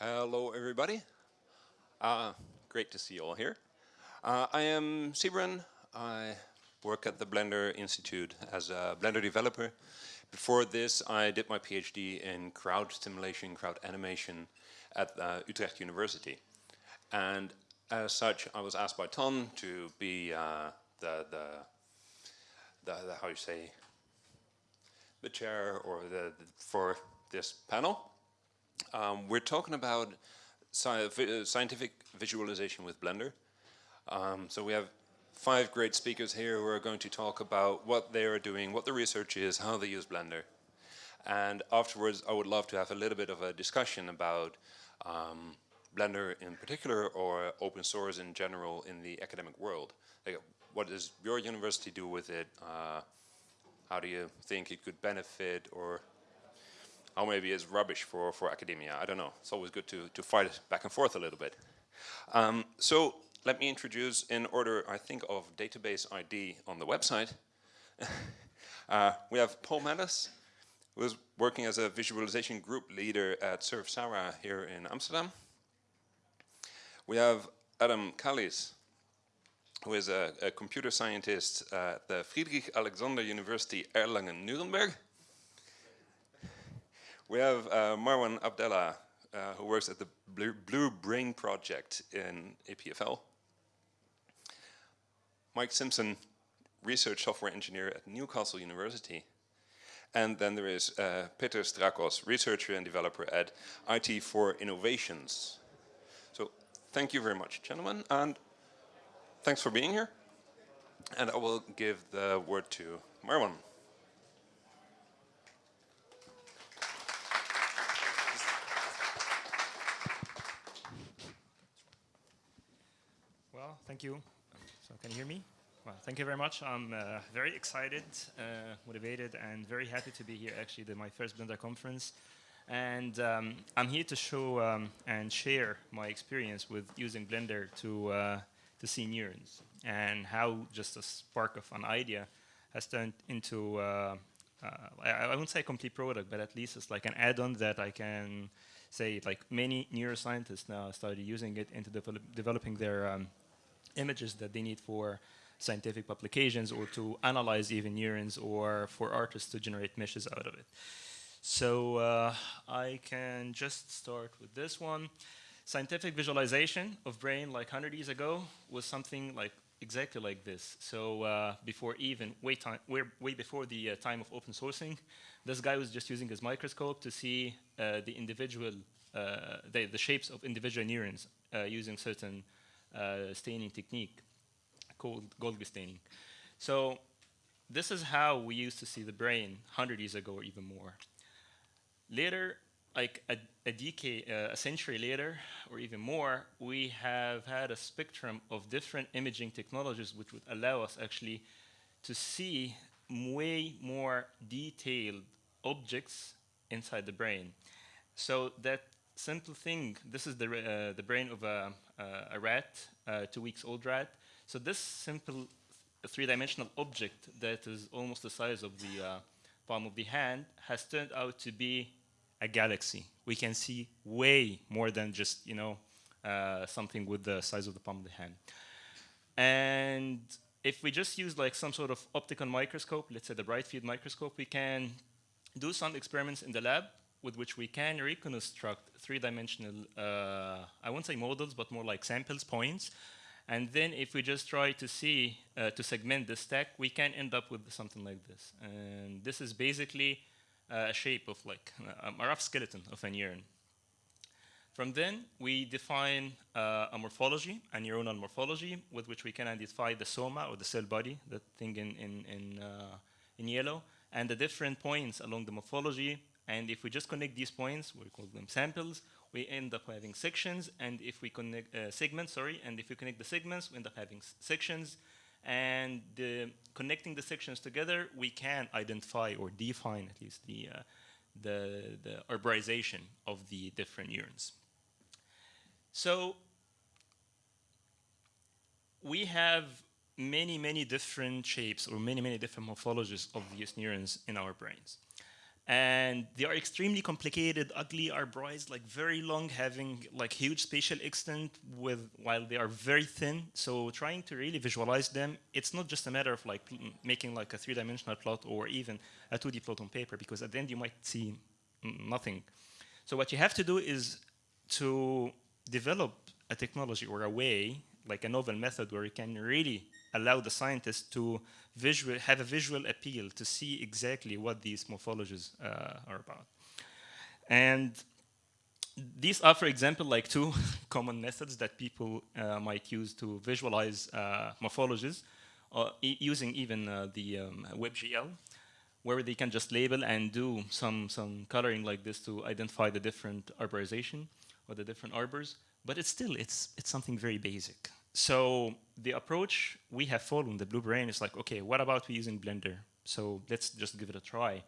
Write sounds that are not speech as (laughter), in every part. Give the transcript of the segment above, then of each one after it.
Hello, everybody. Uh, great to see you all here. Uh, I am Sybren. I work at the Blender Institute as a Blender developer. Before this, I did my PhD in crowd simulation, crowd animation at uh, Utrecht University. And as such, I was asked by Ton to be uh, the, the, the, the, how you say, the chair or the, the for this panel. Um, we're talking about sci scientific visualization with Blender. Um, so we have five great speakers here who are going to talk about what they are doing, what the research is, how they use Blender. And afterwards, I would love to have a little bit of a discussion about um, Blender in particular or open source in general in the academic world. Like, what does your university do with it? Uh, how do you think it could benefit or how maybe it's rubbish for, for academia? I don't know. It's always good to, to fight back and forth a little bit. Um, so let me introduce in order, I think, of database ID on the website. (laughs) uh, we have Paul Melis, who is working as a visualization group leader at SURFsara here in Amsterdam. We have Adam Kallis, who is a, a computer scientist at the Friedrich Alexander University Erlangen-Nuremberg. We have uh, Marwan Abdellah, uh, who works at the Blue, Brain Project in EPFL. Mike Simpson, research software engineer at Newcastle University. And then there is uh, Peter Strakos, researcher and developer at IT4Innovations. So thank you very much, gentlemen, and thanks for being here. And I will give the word to Marwan. Well, thank you. So can you hear me? Well, thank you very much. I'm uh, very excited, uh, motivated, and very happy to be here. Actually, the, my first Blender conference, and um, I'm here to show um, and share my experience with using Blender to uh, to see neurons and how just a spark of an idea has turned into uh, uh, I, I wouldn't say a complete product, but at least it's like an add-on that I can say like many neuroscientists now started using it into develop developing their um, images that they need for scientific publications or to analyze even neurons or for artists to generate meshes out of it. So uh, I can just start with this one. Scientific visualization of brain like 100 years ago was something like exactly like this. So uh, before even, way, time, way, way before the uh, time of open sourcing, this guy was just using his microscope to see uh, the individual, uh, the, the shapes of individual neurons uh, using certain staining technique called Golgi staining. So this is how we used to see the brain 100 years ago or even more. Later, like a, a decade, uh, a century later, or even more, we have had a spectrum of different imaging technologies which would allow us actually to see way more detailed objects inside the brain. So that simple thing, this is the, uh, the brain of a, uh, a rat, a two weeks old rat. So this simple three-dimensional object that is almost the size of the uh, palm of the hand has turned out to be a galaxy. We can see way more than just, you know, uh, something with the size of the palm of the hand. And if we just use like some sort of optical microscope, let's say the bright field microscope, we can do some experiments in the lab with which we can reconstruct three-dimensional, uh, I won't say models, but more like samples, points. And then if we just try to see, uh, to segment the stack, we can end up with something like this. And this is basically uh, a shape of like uh, a rough skeleton of a neuron. From then, we define uh, a morphology, a neuronal morphology, with which we can identify the soma, or the cell body, the thing in, in, in, uh, in yellow, and the different points along the morphology and if we just connect these points, we call them samples, we end up having sections. And if we connect uh, segments, sorry, and if we connect the segments, we end up having sections. And connecting the sections together, we can identify or define at least the, uh, the, the arborization of the different neurons. So we have many, many different shapes or many, many different morphologies of these neurons in our brains. And they are extremely complicated, ugly arborize, like very long, having like huge spatial extent with while they are very thin. So trying to really visualize them, it's not just a matter of like making like a three-dimensional plot or even a 2D plot on paper, because at the end you might see nothing. So what you have to do is to develop a technology or a way, like a novel method, where you can really allow the scientist to visual, have a visual appeal to see exactly what these morphologies uh, are about. And these are, for example, like two (laughs) common methods that people uh, might use to visualize uh, morphologies, uh, e using even uh, the um, WebGL, where they can just label and do some, some coloring like this to identify the different arborization or the different arbors. But it's still, it's, it's something very basic. So the approach we have followed the Blue Brain is like, okay, what about we using Blender? So let's just give it a try.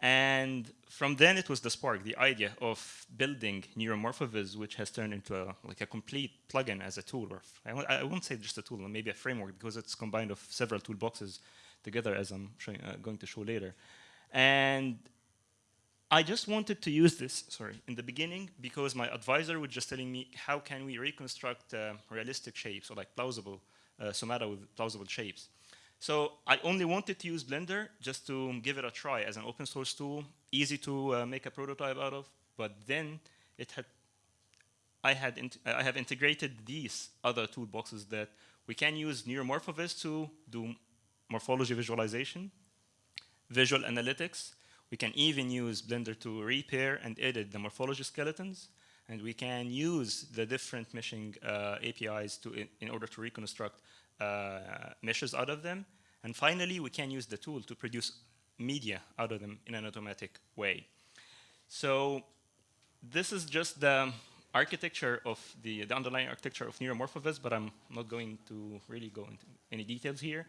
And from then it was the spark, the idea of building NeuroMorphoVis, which has turned into a, like a complete plugin as a tool. Or I I won't say just a tool, maybe a framework, because it's combined of several toolboxes together, as I'm showing, uh, going to show later. And I just wanted to use this, sorry, in the beginning because my advisor was just telling me how can we reconstruct uh, realistic shapes or like plausible uh, somata with plausible shapes. So I only wanted to use Blender just to give it a try as an open source tool, easy to uh, make a prototype out of, but then it had, I, had I have integrated these other toolboxes that we can use NeuroMorphoVis to do morphology visualization, visual analytics, we can even use Blender to repair and edit the morphology skeletons. And we can use the different meshing uh, APIs to in, in, order to reconstruct uh, meshes out of them. And finally, we can use the tool to produce media out of them in an automatic way. So this is just the architecture of the, the underlying architecture of NeuroMorphoVis, but I'm not going to really go into any details here.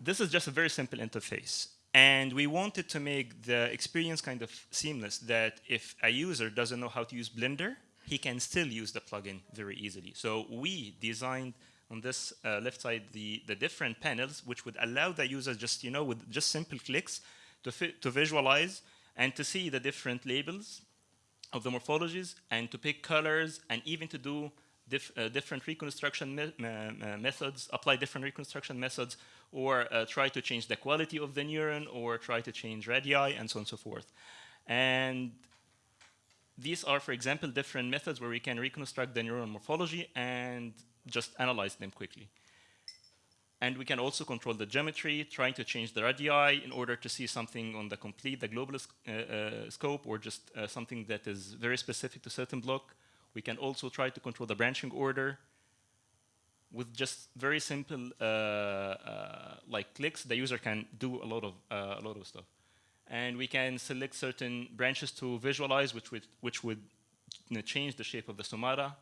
This is just a very simple interface. And we wanted to make the experience kind of seamless that if a user doesn't know how to use Blender, he can still use the plugin very easily. So we designed on this uh, left side the, the different panels which would allow the user just, you know, with just simple clicks to, to visualize and to see the different labels of the morphologies and to pick colors and even to do uh, different reconstruction me uh, methods, apply different reconstruction methods, or uh, try to change the quality of the neuron, or try to change radii, and so on and so forth. And these are, for example, different methods where we can reconstruct the neuron morphology and just analyze them quickly. And we can also control the geometry, trying to change the radii in order to see something on the complete, the global uh, uh, scope, or just uh, something that is very specific to certain block. We can also try to control the branching order with just very simple uh, uh, like clicks. The user can do a lot of uh, a lot of stuff, and we can select certain branches to visualize, which would which would you know, change the shape of the somata.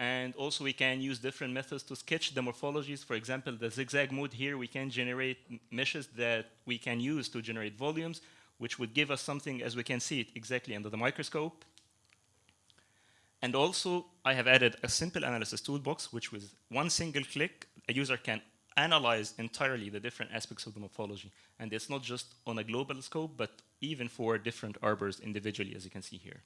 And also we can use different methods to sketch the morphologies. For example, the zigzag mode here, we can generate meshes that we can use to generate volumes, which would give us something as we can see it exactly under the microscope. And also, I have added a simple analysis toolbox, which with one single click, a user can analyze entirely the different aspects of the morphology. And it's not just on a global scope, but even for different arbors individually, as you can see here.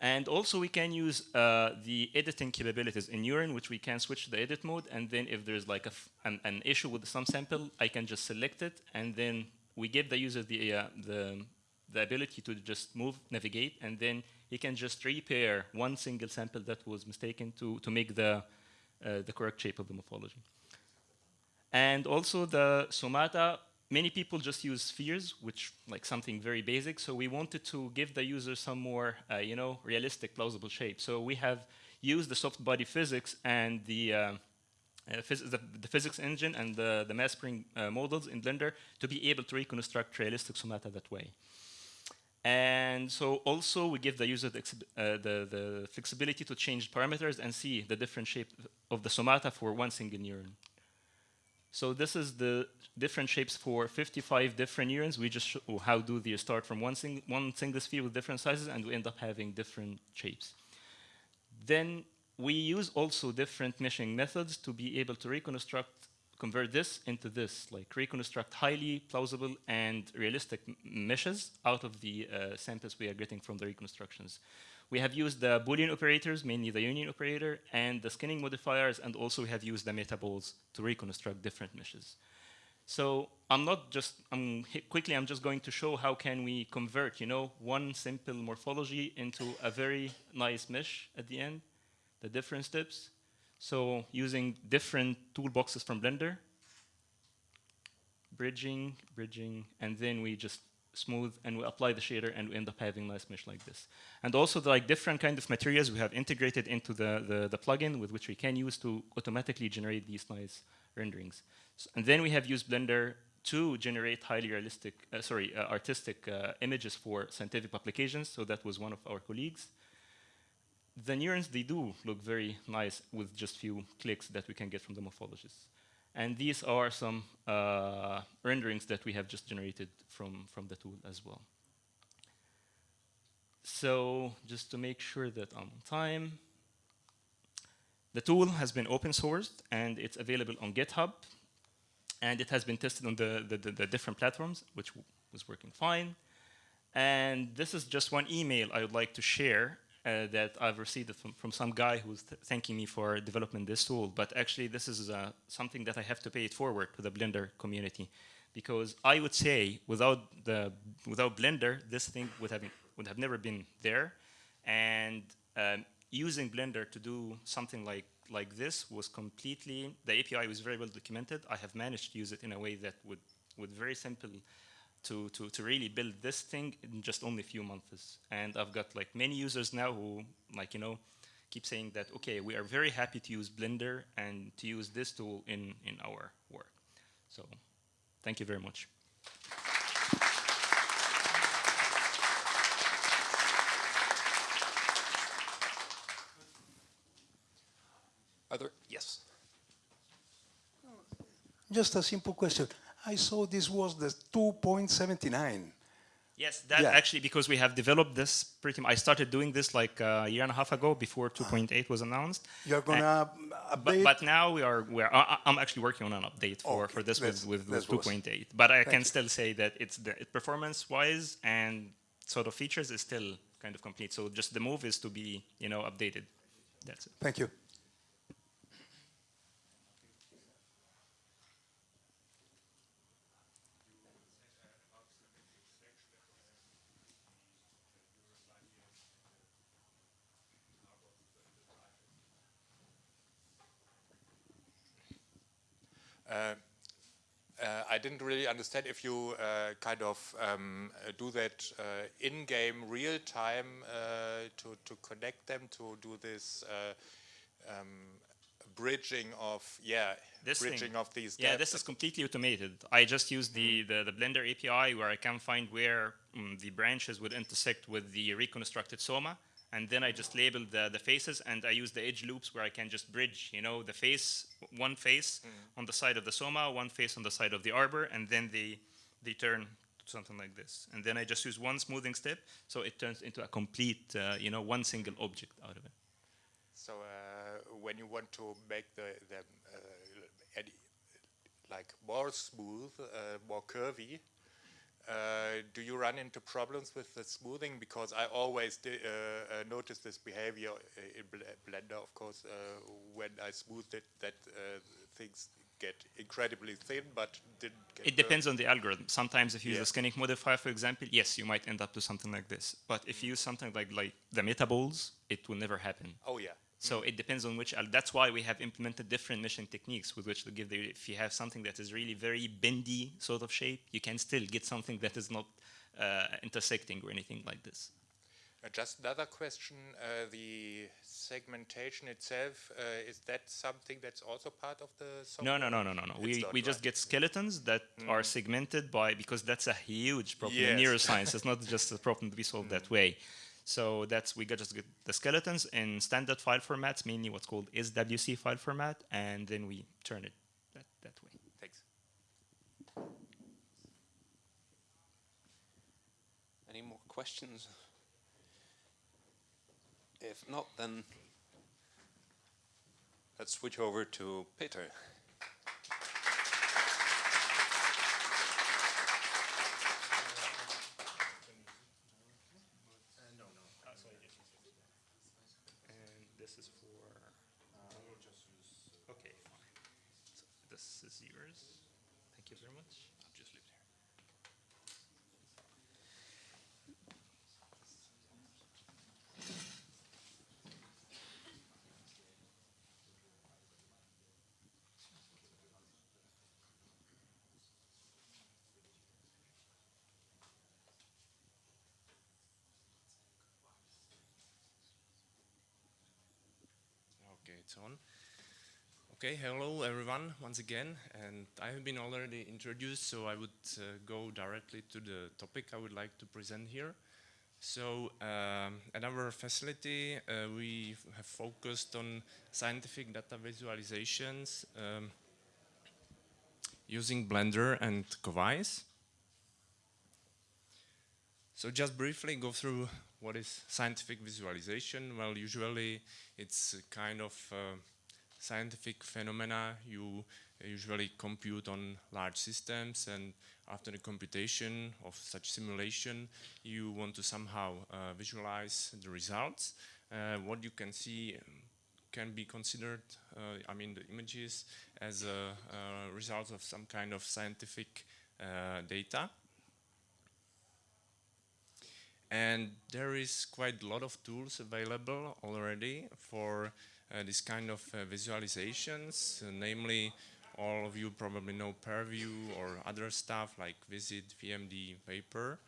And also we can use uh, the editing capabilities in Neuron, which we can switch to the edit mode. And then if there's like an, an, issue with some sample, I can just select it. And then we give the user the, uh, the, the ability to just move, navigate, and then he can just repair one single sample that was mistaken to, to make the, uh, the correct shape of the morphology. And also the somata, many people just use spheres, which like something very basic. So we wanted to give the user some more, uh, you know, realistic, plausible shape. So we have used the soft body physics and the, uh, uh, phys the, the, physics engine and the, the mass spring uh, models in Blender to be able to reconstruct realistic somata that way. And so also we give the user the, uh, the, the, flexibility to change parameters and see the different shape of the somata for one single neuron. So this is the different shapes for 55 different neurons. We just show how do they start from one, sing one single sphere with different sizes and we end up having different shapes. Then we use also different meshing methods to be able to reconstruct convert this into this, like reconstruct highly plausible and realistic meshes out of the uh, samples we are getting from the reconstructions. We have used the Boolean operators, mainly the union operator, and the skinning modifiers, and also we have used the metaballs to reconstruct different meshes. So I'm not just, I'm quickly, I'm just going to show how can we convert, you know, one simple morphology into a very nice mesh at the end, the different steps. So using different toolboxes from Blender, bridging, bridging, and then we just smooth and we apply the shader and we end up having nice mesh like this. And also the like different kind of materials we have integrated into the, the, the plugin with which we can use to automatically generate these nice renderings. S- and then we have used Blender to generate highly realistic, uh, sorry, uh, artistic uh, images for scientific publications. So that was one of our colleagues. The neurons, they do look very nice with just few clicks that we can get from the morphologists. And these are some uh, renderings that we have just generated from, from the tool as well. So just to make sure that I'm on time, the tool has been open sourced and it's available on GitHub. And it has been tested on the, the, the, the different platforms, which was working fine. And this is just one email I would like to share uh, that I've received from, from some guy who's th- thanking me for developing this tool. But actually, this is uh, something that I have to pay it forward to the Blender community, because I would say without the without Blender, this thing would have would have never been there, and um, using Blender to do something like like this was completely the API was very well documented. I have managed to use it in a way that would would very simple to, to, to really build this thing in just only a few months. And I've got like many users now who like, you know, keep saying that, okay, we are very happy to use Blender and to use this tool in, in our work. So thank you very much. Are there? Yes. Just a simple question. I saw this was the 2.79. Yes, that Yeah. actually because we have developed this pretty much. I started doing this like uh, a year and a half ago before 2.8 was announced. You're gonna but, update? but now we are we are I, I'm actually working on an update for, Okay, for this that's- with, with, that's with was- 2.8 but I can you. still say that it's the performance wise and sort of features is still kind of complete so just the move is to be you know updated that's it Thank you. Uh, I didn't really understand if you uh, kind of um, uh, do that uh, in-game real time uh, to, to connect them to do this uh, um, bridging of, yeah, This thing. bridging of these yeah this is completely automated. I just use the, the, the Blender API where I can find where mm, the branches would intersect with the reconstructed soma and then I just label the, the faces and I use the edge loops where I can just bridge you know the face one face on the side of the soma one face on the side of the arbor and then they they turn to something like this. And then I just use one smoothing step so it turns into a complete uh, you know one single object out of it. So uh, when you want to make the them uh, like more smooth, uh, more curvy, uh, do you run into problems with the smoothing? Because I always uh, uh, notice this behavior uh, in Bl- Blender, of course, uh, when I smooth it, that uh, things get incredibly thin, but didn't get. It depends on the algorithm. Sometimes if you use the skinning modifier, for example, yes, you might end up to something like this. But if you use something like, like the metaballs, it will never happen. Oh yeah. So it depends on which. That's why we have implemented different meshing techniques with which to give the. If you have something that is really very bendy sort of shape, you can still get something that is not uh, intersecting or anything like this. Uh, Just another question, uh, the segmentation itself, uh, is that something that's also part of the software? No, no, no, no, no, no. We, we just right. get skeletons that are segmented by because that's a huge problem in neuroscience. it's not just a problem to be solved that (laughs) way. So that's we got just get the skeletons in standard file formats, mainly what's called SWC file format, and then we turn it that, that way. Thanks. Any more questions? If not, then let's switch over to Peter. this is yours. Thank you very much. I'll just leave it here. Okay, it's on. Okay, hello everyone once again, and I have been already introduced, so I would uh, go directly to the topic I would like to present here. So, um, at our facility, uh, we have focused on scientific data visualizations um, using Blender and Covise. So just briefly go through what is scientific visualization. Well, usually it's a kind of uh, scientific phenomena you usually compute on large systems and after the computation of such simulation you want to somehow uh, visualize the results. Uh, what you can see um, can be considered, uh, I mean the images, as a, a result of some kind of scientific uh, data. And there is quite a lot of tools available already for uh, this kind of uh, visualizations, uh, namely all of you probably know ParaView or other stuff like Visit, VMD, Vapor,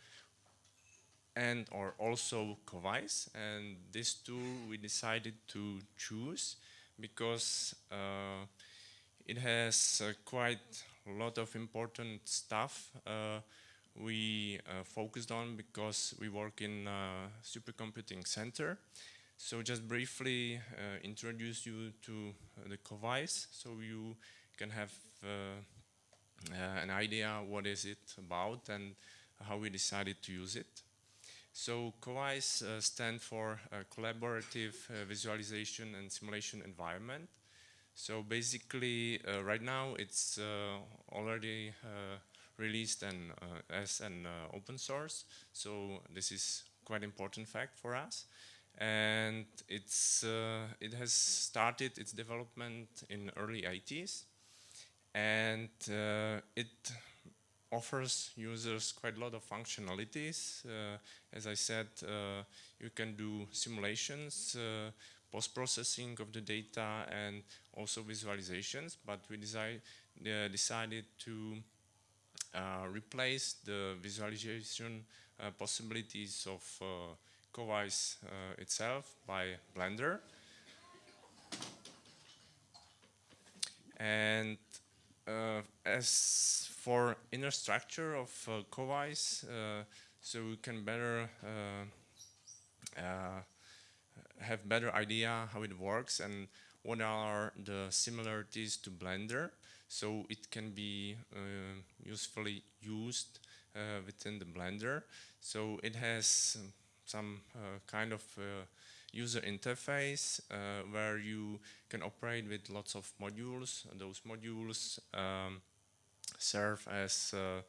and or also Covise. And this tool we decided to choose because uh, it has uh, quite a lot of important stuff uh, we uh, focused on because we work in a supercomputing center. So just briefly uh, introduce you to uh, the Covise so you can have uh, an idea what is it about and how we decided to use it. So Covise uh, stand for uh, Collaborative uh, Visualization and Simulation Environment. So basically, right now it's already released and, uh, as an uh, open source. So this is quite important fact for us. And it's, uh, it has started its development in early 80s. And it offers users quite a lot of functionalities. Uh, as I said, uh, you can do simulations, uh, post-processing of the data, and also visualizations. But we desi uh, decided to replace the visualization uh, possibilities of uh, Covise uh, itself by Blender. And uh, as for inner structure of uh, Covise, uh, so we can better uh, uh, have better idea how it works and what are the similarities to Blender. So it can be uh, usefully used uh, within the Blender. So it has some uh, kind of user interface uh, where you can operate with lots of modules. Those modules um, serve as uh,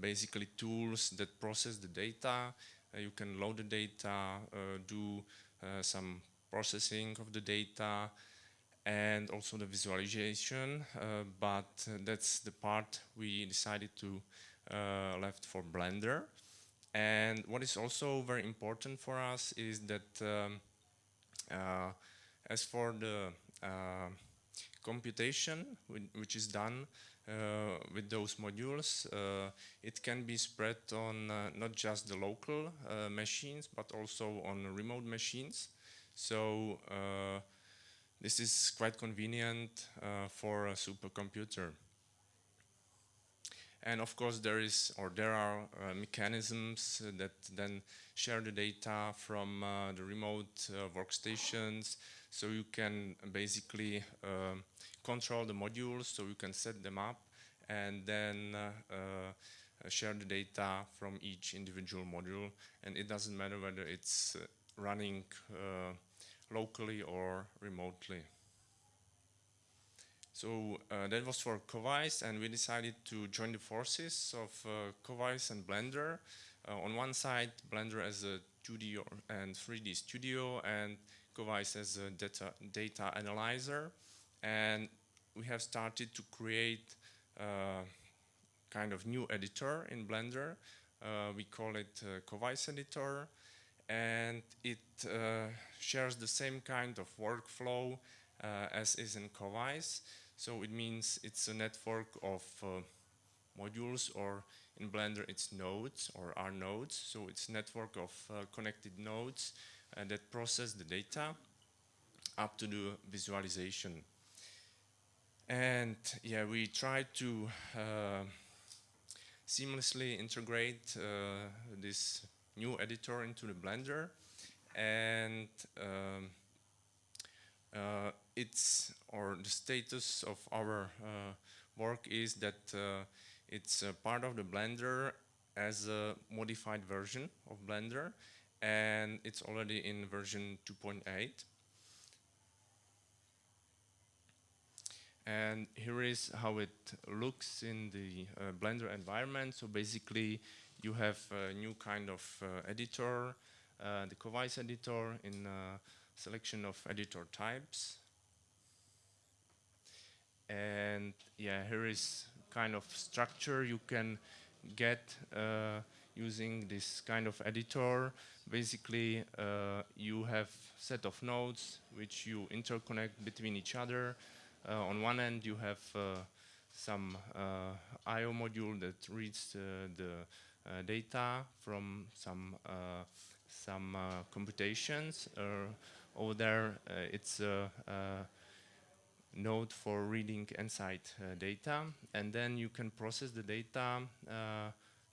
basically tools that process the data. You can load the data, do some processing of the data, and also the visualization. Uh, but that's the part we decided to uh, left for Blender. And what is also very important for us is that um, uh, as for the uh, computation which is done uh, with those modules, uh, it can be spread on not just the local machines but also on remote machines. So this is quite convenient uh, for a supercomputer. And of course, there is or there are uh, mechanisms that then share the data from uh, the remote uh, workstations. So you can basically um, control the modules, so you can set them up and then uh, uh, share the data from each individual module. And it doesn't matter whether it's running locally or remotely. So uh, that was for Covise, and we decided to join the forces of uh, Covise and Blender. Uh, on one side, Blender as a 2D or, and 3D studio, and Covise as a data, data analyzer. And we have started to create uh, kind of new editor in Blender. Uh, we call it uh, Covise editor and it uh, shares the same kind of workflow uh, as is in Covise. So it means it's a network of uh, modules or in Blender it's nodes or are nodes. So it's network of uh, connected nodes uh, that process the data up to the visualization. And yeah, we try to uh, seamlessly integrate this new editor into the Blender. And um, uh, it's or the status of our uh, work is that uh, it's a part of the Blender as a modified version of Blender. And it's already in version 2.8 and here is how it looks in the uh, Blender environment. So basically you have a new kind of uh, editor uh, the Covise editor in selection of editor types. And yeah here is kind of structure you can get uh, using this kind of editor. Basically uh, you have set of nodes which you interconnect between each other. Uh, on one end you have uh, some IO module that reads the data from some some computations over there it's a node for reading EnSight uh, data and then you can process the data uh,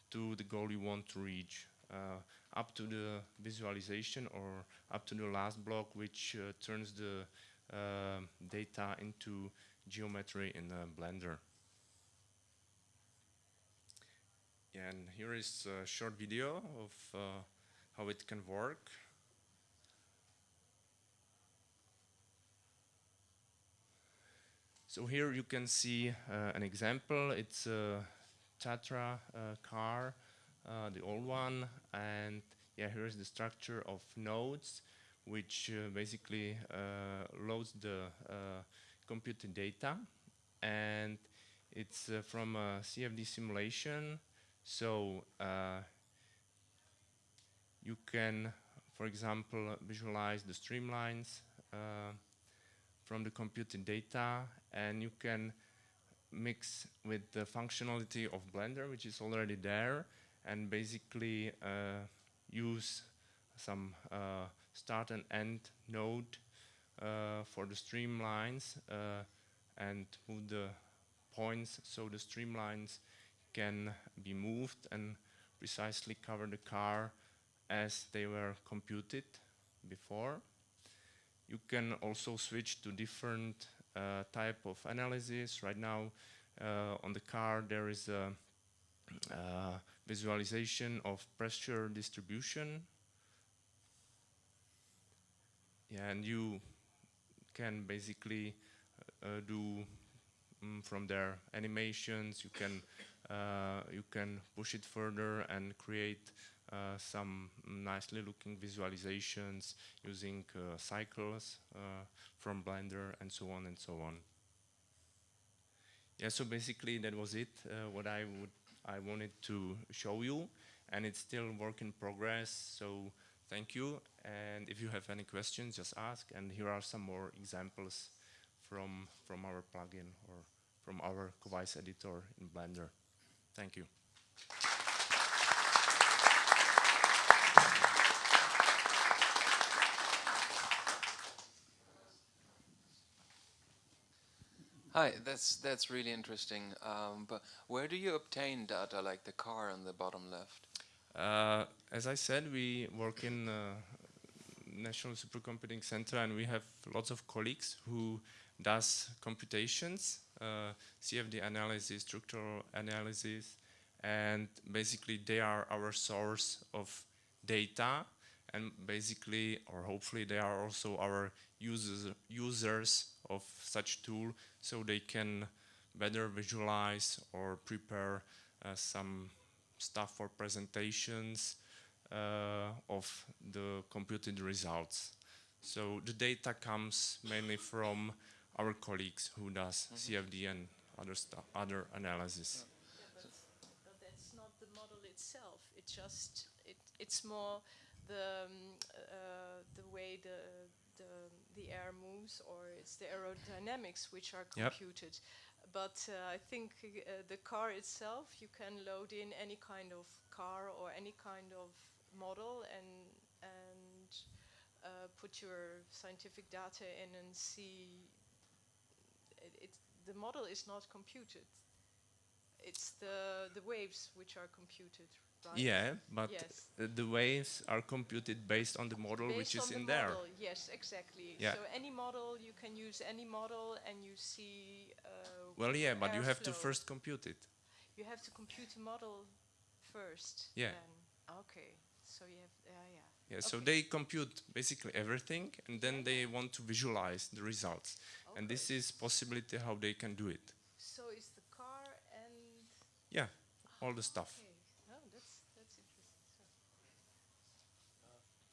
to the goal you want to reach uh, up to the visualization or up to the last block which uh, turns the uh, data into geometry in Blender. And here is a short video of uh, how it can work. So here you can see uh, an example. It's a Tatra uh, car, uh, the old one, and yeah, here is the structure of nodes, which uh, basically uh, loads the computed data, and it's from a CFD simulation. So you can, for example, visualize the streamlines from the computed data and you can mix with the functionality of Blender which is already there and basically uh, use some uh, start and end node uh, for the streamlines uh, and move the points so the streamlines can be moved and precisely cover the car as they were computed before. You can also switch to different uh, type of analysis. Right now uh, on the car there is a uh, visualization of pressure distribution. Yeah, and you can basically uh, do um, from there animations. You can uh, you can push it further and create uh, some nicely looking visualizations using uh, cycles from Blender and so on and so on. Yeah, so basically that was it, what I would I wanted to show you and it's still work in progress so thank you and if you have any questions just ask and here are some more examples from from our plugin or from our Covise editor in Blender. Thank you. Hi, that's that's really interesting. Um, but where do you obtain data like the car on the bottom left? Uh, as I said, we work in uh, National Supercomputing Center, and we have lots of colleagues who does computations, uh, CFD analysis, structural analysis, and basically they are our source of data, and basically, or hopefully, they are also our users users of such tool so they can better visualize or prepare uh, some stuff for presentations uh, of the computed results. So the data comes mainly from our colleagues who does Mm-hmm. CFD and other other analysis. But that's not the model itself. It just it, it's more the um, uh, the way the the the air moves, or it's the aerodynamics which are Yep. computed. But uh, I think uh, the car itself, you can load in any kind of car or any kind of model and and uh, put your scientific data in and see. It, the model is not computed it's the the waves which are computed, right? Yeah, but Yes. the waves are computed based on the model Based which is on the in there. model, Yes, exactly. Yeah. So any model, you can use any model, and you see. Uh, Well, yeah, but you have to first compute it. You have to compute the model first. Yeah. Then. Okay. So you have. Uh, yeah. Yeah, so they compute basically everything and then they want to visualize the results. And this is possibility how they can do it. So is the car and. Yeah, all the stuff. Okay. No, that's that's interesting.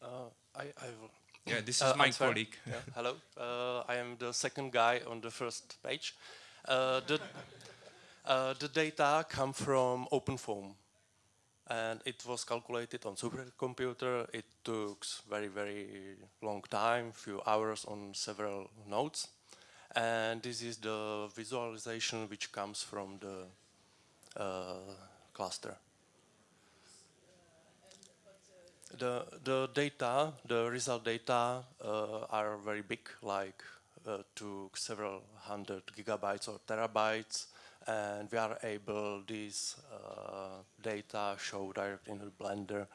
So. Uh, I, I will. Yeah, this Uh, is my colleague. Yeah, hello, uh, I am the second guy on the first page. Uh, the, uh, the data come from OpenFOAM, and it was calculated on supercomputer. It took very, very long time, few hours on several nodes, and this is the visualization which comes from the uh, cluster. The, the data, the result data uh, are very big, like uh, to several hundred gigabytes or terabytes, and we are able this uh, data show direct in the Blender.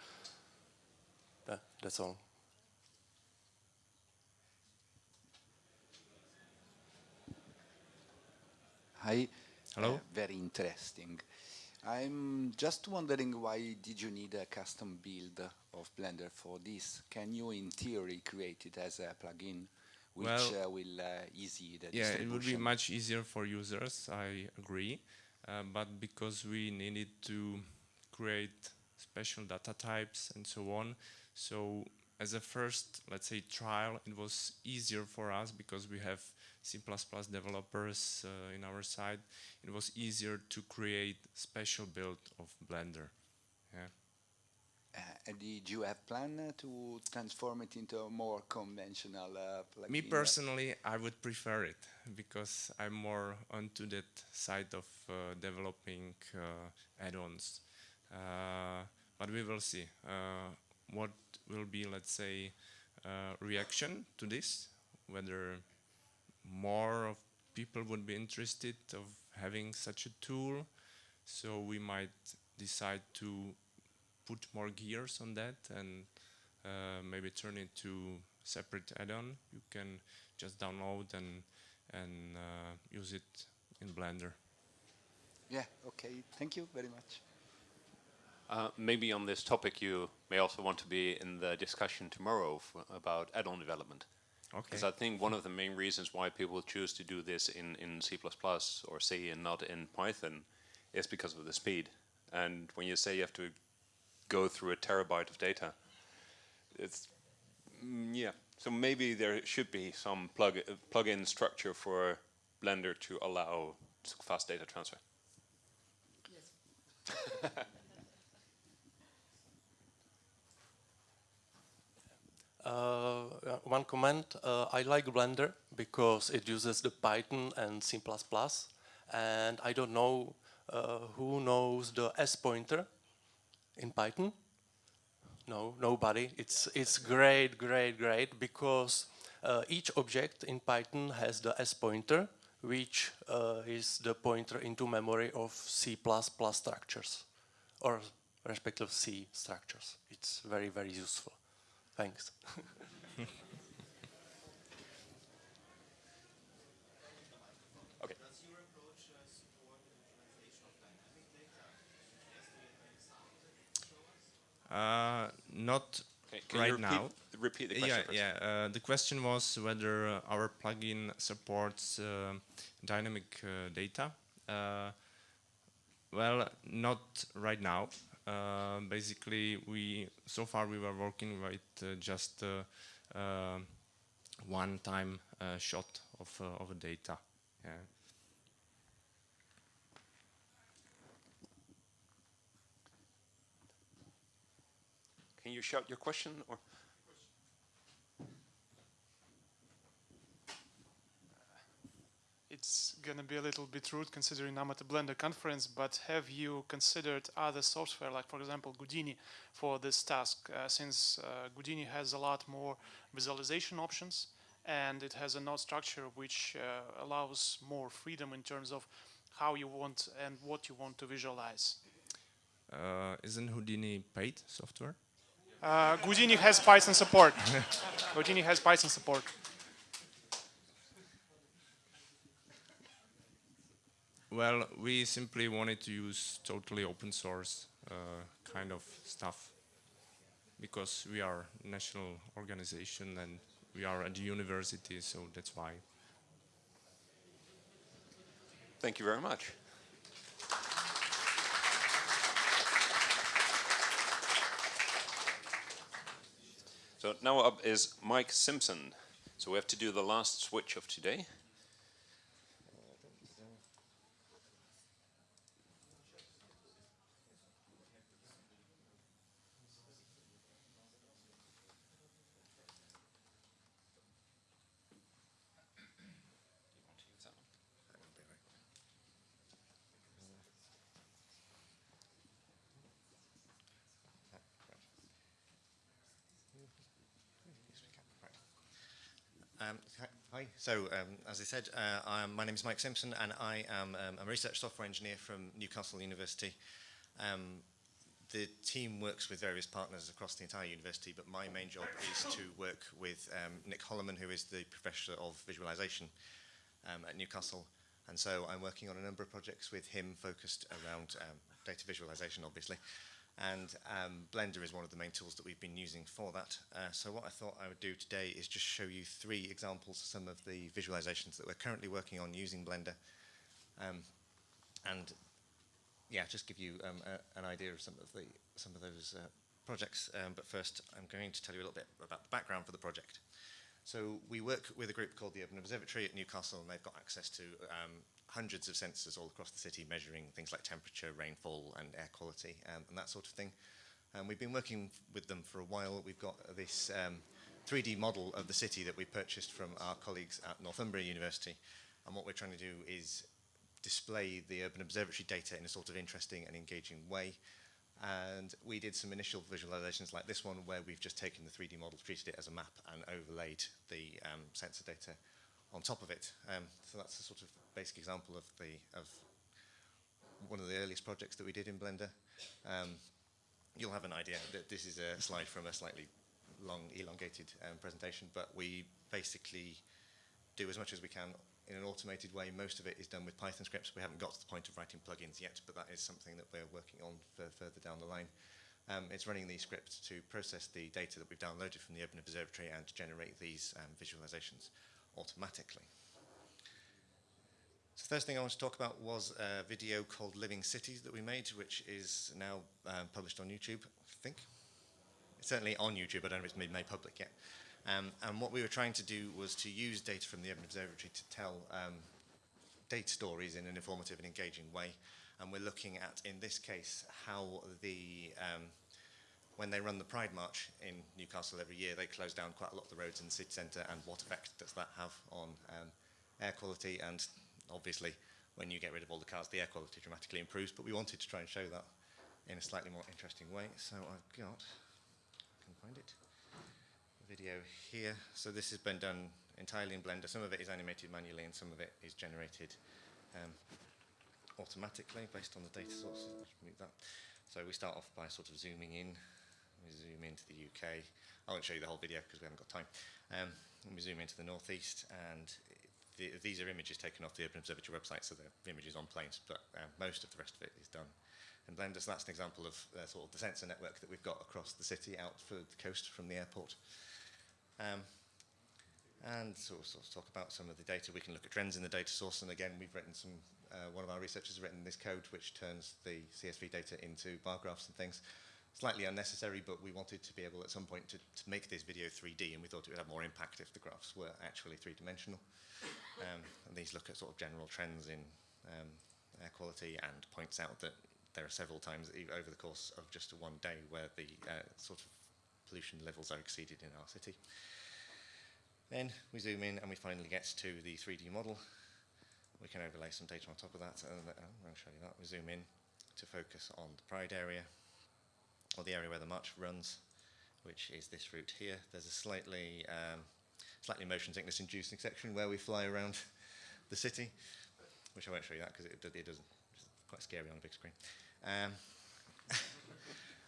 That's all. Hi. Hello. Uh, very interesting. I'm just wondering why did you need a custom build of Blender for this? Can you, in theory, create it as a plugin, which Well, uh, will uh, easy the Yeah, it would be much easier for users, I agree. Uh, but because we needed to create special data types and so on, so as a first, let's say, trial, it was easier for us because we have C++ developers uh, in our side. It was easier to create special build of Blender. Yeah. Uh, and did you have plan uh, to transform it into a more conventional uh? Me personally, I would prefer it because I'm more onto that side of uh, developing uh, add-ons. Uh, but we will see uh, what will be, let's say, uh, reaction to this. Whether more of people would be interested of having such a tool, so we might decide to put more gears on that and uh, maybe turn it to separate add-on. You can just download and and uh, use it in Blender. Yeah, okay. Thank you very much. Uh, maybe on this topic, you may also want to be in the discussion tomorrow f- about add-on development. Okay. Because I think one of the main reasons why people choose to do this in, in C++ or C and not in Python is because of the speed. And when you say you have to go through a terabyte of data, it's mm, yeah. So maybe there should be some plug uh, plug-in structure for Blender to allow fast data transfer. Uh, (laughs) one comment, uh, I like Blender because it uses the Python and C++, and I don't know uh, who knows the as_pointer in Python. No, nobody. It's it's great, great, great because uh, each object in Python has the as_pointer, which uh, is the pointer into memory of C++ structures, or respective C structures. It's very, very useful. Thanks. (laughs) Okay. Uh, not Okay, can right you repeat, now. repeat the question yeah, first? yeah. Uh, the question was whether uh, our plugin supports uh, dynamic uh, data. Uh, well, not right now. Uh, basically, we so far we were working with uh, just uh, one-time uh, shot of, of data. Yeah. Can you shout your question or? It's going to be a little bit rude considering I'm at a Blender conference, but have you considered other software, like for example Houdini, for this task? Uh, since uh, Houdini has a lot more visualization options and it has a node structure which uh, allows more freedom in terms of how you want and what you want to visualize. Uh, isn't Houdini paid software? Uh, Houdini has Python support. (laughs) Houdini has Python support. Well, we simply wanted to use totally open source uh, kind of stuff because we are national organization and we are at the university, so that's why. Thank you very much. So now up is Mike Simpson. So we have to do the last switch of today. So, um, as I said, uh, I am, my name is Mike Simpson, and I am um, I'm a research software engineer from Newcastle University. Um, the team works with various partners across the entire university, but my main job is to work with um, Nick Holloman, who is the professor of visualization um, at Newcastle. And so I'm working on a number of projects with him focused around um, data visualization, obviously. And um, Blender is one of the main tools that we've been using for that. Uh, so what I thought I would do today is just show you three examples of some of the visualizations that we're currently working on using Blender. Um, and yeah, just give you um, a, an idea of some of the some of those uh, projects. Um, but first, I'm going to tell you a little bit about the background for the project. So we work with a group called the Urban Observatory at Newcastle, and they've got access to um, hundreds of sensors all across the city measuring things like temperature, rainfall, and air quality, um, and that sort of thing. And we've been working with them for a while. We've got this um, 3D model of the city that we purchased from our colleagues at Northumbria University. And what we're trying to do is display the Urban Observatory data in a sort of interesting and engaging way. And we did some initial visualizations like this one where we've just taken the 3D model, treated it as a map, and overlaid the um, sensor data on top of it. Um, so that's a sort of basic example of the of one of the earliest projects that we did in Blender. Um, you'll have an idea that this is a slide from a slightly long, elongated um, presentation, but we basically do as much as we can in an automated way. Most of it is done with Python scripts. We haven't got to the point of writing plugins yet, but that is something that we're working on further down the line. Um, it's running these scripts to process the data that we've downloaded from the Urban Observatory and to generate these um, visualizations automatically. So the first thing I want to talk about was a video called Living Cities that we made, which is now um, published on YouTube, I think. It's certainly on YouTube, I don't know if it's been made public yet. Um, and what we were trying to do was to use data from the Urban Observatory to tell um, data stories in an informative and engaging way. And we're looking at, in this case, how the um, when they run the Pride March in Newcastle every year, they close down quite a lot of the roads in the city centre, and what effect does that have on um, air quality? And obviously, when you get rid of all the cars, the air quality dramatically improves, but we wanted to try and show that in a slightly more interesting way. So I've got, I can find it, video here. So this has been done entirely in Blender. Some of it is animated manually, and some of it is generated um, automatically based on the data sources. Move that. So we start off by sort of zooming in we zoom into the UK. I won't show you the whole video because we haven't got time. Um, we zoom into the northeast, and the, these are images taken off the Urban Observatory website, so they're images on planes, but uh, most of the rest of it is done in Blender. So that's an example of uh, sort of the sensor network that we've got across the city out for the coast from the airport. Um, and so we'll sort of talk about some of the data. We can look at trends in the data source, and again, we've written some, uh, one of our researchers has written this code which turns the CSV data into bar graphs and things. Slightly unnecessary, but we wanted to be able at some point to, to make this video 3D, and we thought it would have more impact if the graphs were actually three-dimensional. Um, and these look at sort of general trends in um, air quality and points out that there are several times over the course of just one day where the uh, sort of pollution levels are exceeded in our city. Then we zoom in and we finally get to the 3D model. We can overlay some data on top of that. And uh, I'll show you that. We zoom in to focus on the Pride area, or the area where the march runs, which is this route here. There's a slightly, um, slightly motion sickness inducing section where we fly around the city, which I won't show you that because it, it doesn't, it's quite scary on a big screen. Um, (laughs)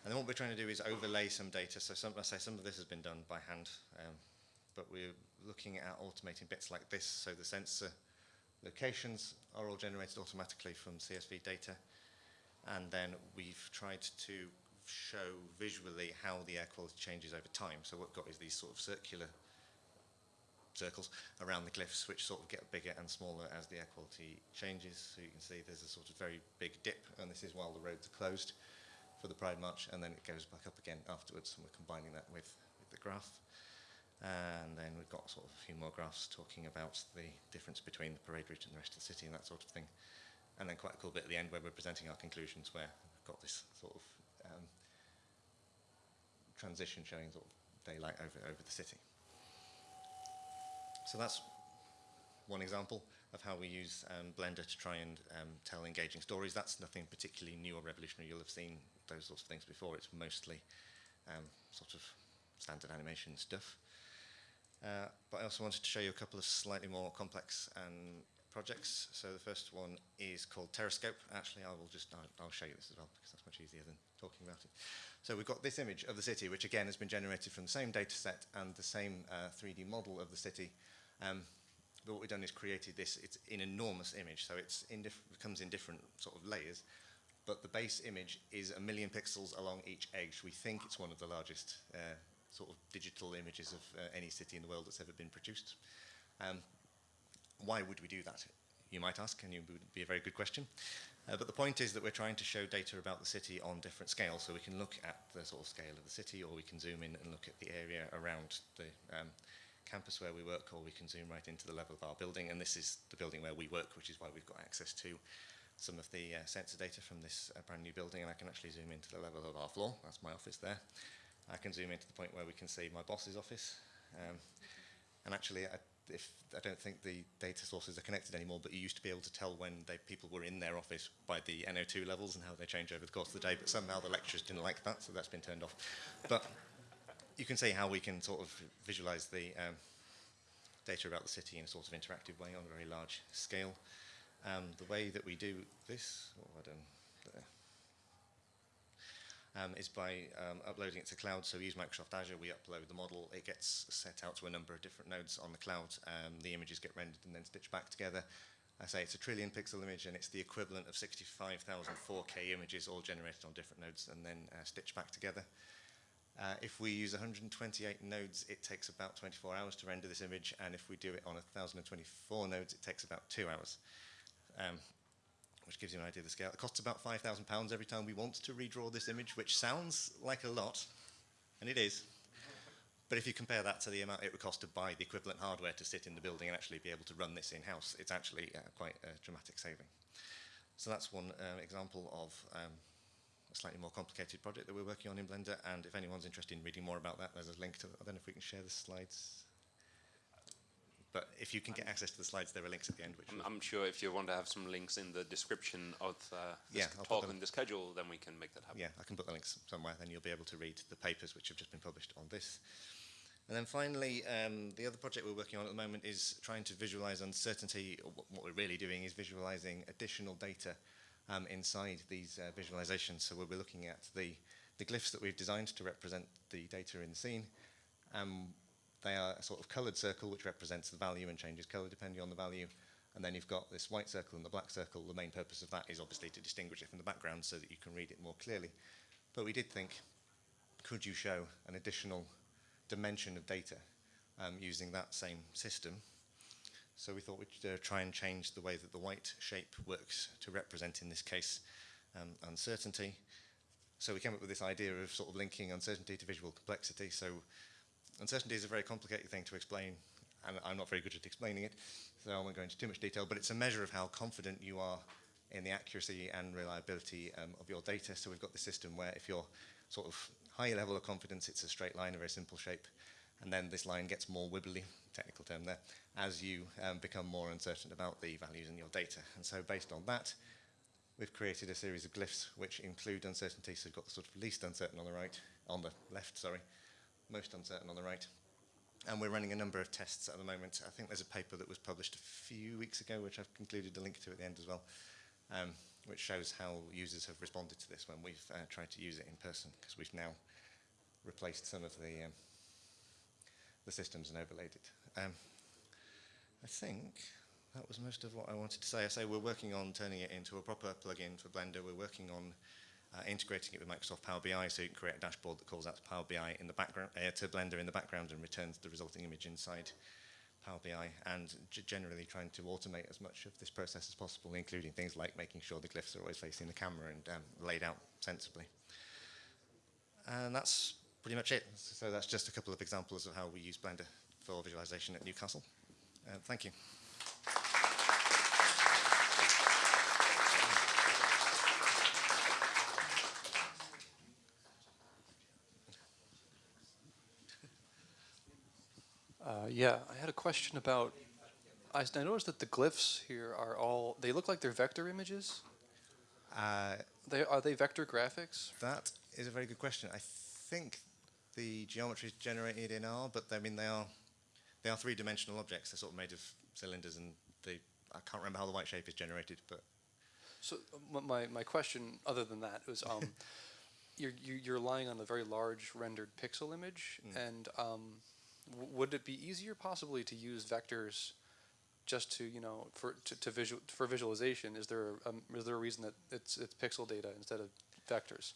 and then what we're trying to do is overlay some data. So some, I say some of this has been done by hand, um, but we're looking at automating bits like this. So the sensor locations are all generated automatically from CSV data. And then we've tried to show visually how the air quality changes over time. So what we've got is these sort of circular circles around the glyphs, which sort of get bigger and smaller as the air quality changes. So you can see there's a sort of very big dip, and this is while the roads are closed for the Pride March, and then it goes back up again afterwards, and we're combining that with, with the graph. And then we've got sort of a few more graphs talking about the difference between the parade route and the rest of the city and that sort of thing. And then quite a cool bit at the end where we're presenting our conclusions where we've got this sort of um, transition showing sort of daylight over, over the city. So that's one example of how we use um, Blender to try and um, tell engaging stories. That's nothing particularly new or revolutionary. You'll have seen those sorts of things before. It's mostly um, sort of standard animation stuff. Uh, but I also wanted to show you a couple of slightly more complex um, projects. So the first one is called Terascope. Actually, I will just, I'll, I'll show you this as well because that's much easier than talking about it. So we've got this image of the city, which again has been generated from the same data set and the same uh, 3D model of the city. Um, but what we've done is created this, it's an enormous image, so it comes in different sort of layers, but the base image is a million pixels along each edge. We think it's one of the largest uh, sort of digital images of uh, any city in the world that's ever been produced. Um, why would we do that? You might ask, and it would be a very good question. Uh, but the point is that we're trying to show data about the city on different scales, so we can look at the sort of scale of the city, or we can zoom in and look at the area around the um, campus where we work, or we can zoom right into the level of our building. And this is the building where we work, which is why we've got access to some of the uh, sensor data from this uh, brand new building, and I can actually zoom into the level of our floor. That's my office there. I can zoom into the point where we can see my boss's office. Um, and actually, I if I don't think the data sources are connected anymore, but you used to be able to tell when they, people were in their office by the NO2 levels and how they change over the course of the day. But somehow the lecturers didn't like that, so that's been turned off. But you can see how we can sort of visualize the um, data about the city in a sort of interactive way on a very large scale. Um, the way that we do this, what have I done there? Um, is by um, uploading it to cloud. So we use Microsoft Azure, we upload the model, it gets set out to a number of different nodes on the cloud, um, the images get rendered and then stitched back together. I say it's a trillion pixel image and it's the equivalent of 65,000 4K images all generated on different nodes and then uh, stitched back together. Uh, if we use 128 nodes, it takes about 24 hours to render this image, and if we do it on 1,024 nodes, it takes about two hours, um, which gives you an idea of the scale. It costs about £5,000 every time we want to redraw this image, which sounds like a lot, and it is. But if you compare that to the amount it would cost to buy the equivalent hardware to sit in the building and actually be able to run this in-house, it's actually uh, quite a dramatic saving. So that's one uh, example of um, a slightly more complicated project that we're working on in Blender. And if anyone's interested in reading more about that, there's a link to, I don't know if we can share the slides. But if you can get access to the slides, there are links at the end. Which I'm, I'm sure if you want to have some links in the description of uh, this Yeah, talk and the schedule, then we can make that happen. Yeah, I can put the links somewhere, then you'll be able to read the papers which have just been published on this. And then finally, um, the other project we're working on at the moment is trying to visualize uncertainty. What- what we're really doing is visualizing additional data um, inside these uh, visualizations. So we'll be looking at the, the glyphs that we've designed to represent the data in the scene. Um, they are a sort of colored circle which represents the value and changes color depending on the value. And then you've got this white circle and the black circle. The main purpose of that is obviously to distinguish it from the background so that you can read it more clearly. But we did think, could you show an additional dimension of data um, using that same system? So we thought we'd uh, try and change the way that the white shape works to represent, in this case, um, uncertainty. So we came up with this idea of sort of linking uncertainty to visual complexity. So uncertainty is a very complicated thing to explain, and I'm not very good at explaining it, so I won't go into too much detail, but it's a measure of how confident you are in the accuracy and reliability um, of your data. So we've got the system where if you're sort of higher level of confidence, it's a straight line, a very simple shape, and then this line gets more wibbly, technical term there, as you um, become more uncertain about the values in your data. And so based on that, we've created a series of glyphs which include uncertainty. So we've got the sort of least uncertain on the right, on the left, sorry, most uncertain on the right. And we're running a number of tests at the moment. I think there's a paper that was published a few weeks ago, which I've concluded a link to at the end as well, um, which shows how users have responded to this when we've uh, tried to use it in person, because we've now replaced some of the um, the systems and overlaid it. Um, I think that was most of what I wanted to say. I say we're working on turning it into a proper plugin for Blender. We're working on uh, integrating it with Microsoft Power BI so you can create a dashboard that calls out to Power BI in the background, uh, to Blender in the background and returns the resulting image inside Power BI and generally trying to automate as much of this process as possible, including things like making sure the glyphs are always facing the camera and um, laid out sensibly. And that's pretty much it. So that's just a couple of examples of how we use Blender for visualization at Newcastle. Uh, thank you. Yeah, I had a question about. I, I noticed that the glyphs here are all. They look like they're vector images. Uh, they are they vector graphics? That is a very good question. I think the geometry is generated in R, but I mean they are they are three-dimensional objects. They're sort of made of cylinders, and they I can't remember how the white shape is generated, but. So my my question, other than that, was um, (laughs) you're you're relying on a very large rendered pixel image, mm. and um, would it be easier possibly to use vectors just to you know for to, to visual for visualization? Is there a, um, is there a reason that it's it's pixel data instead of vectors?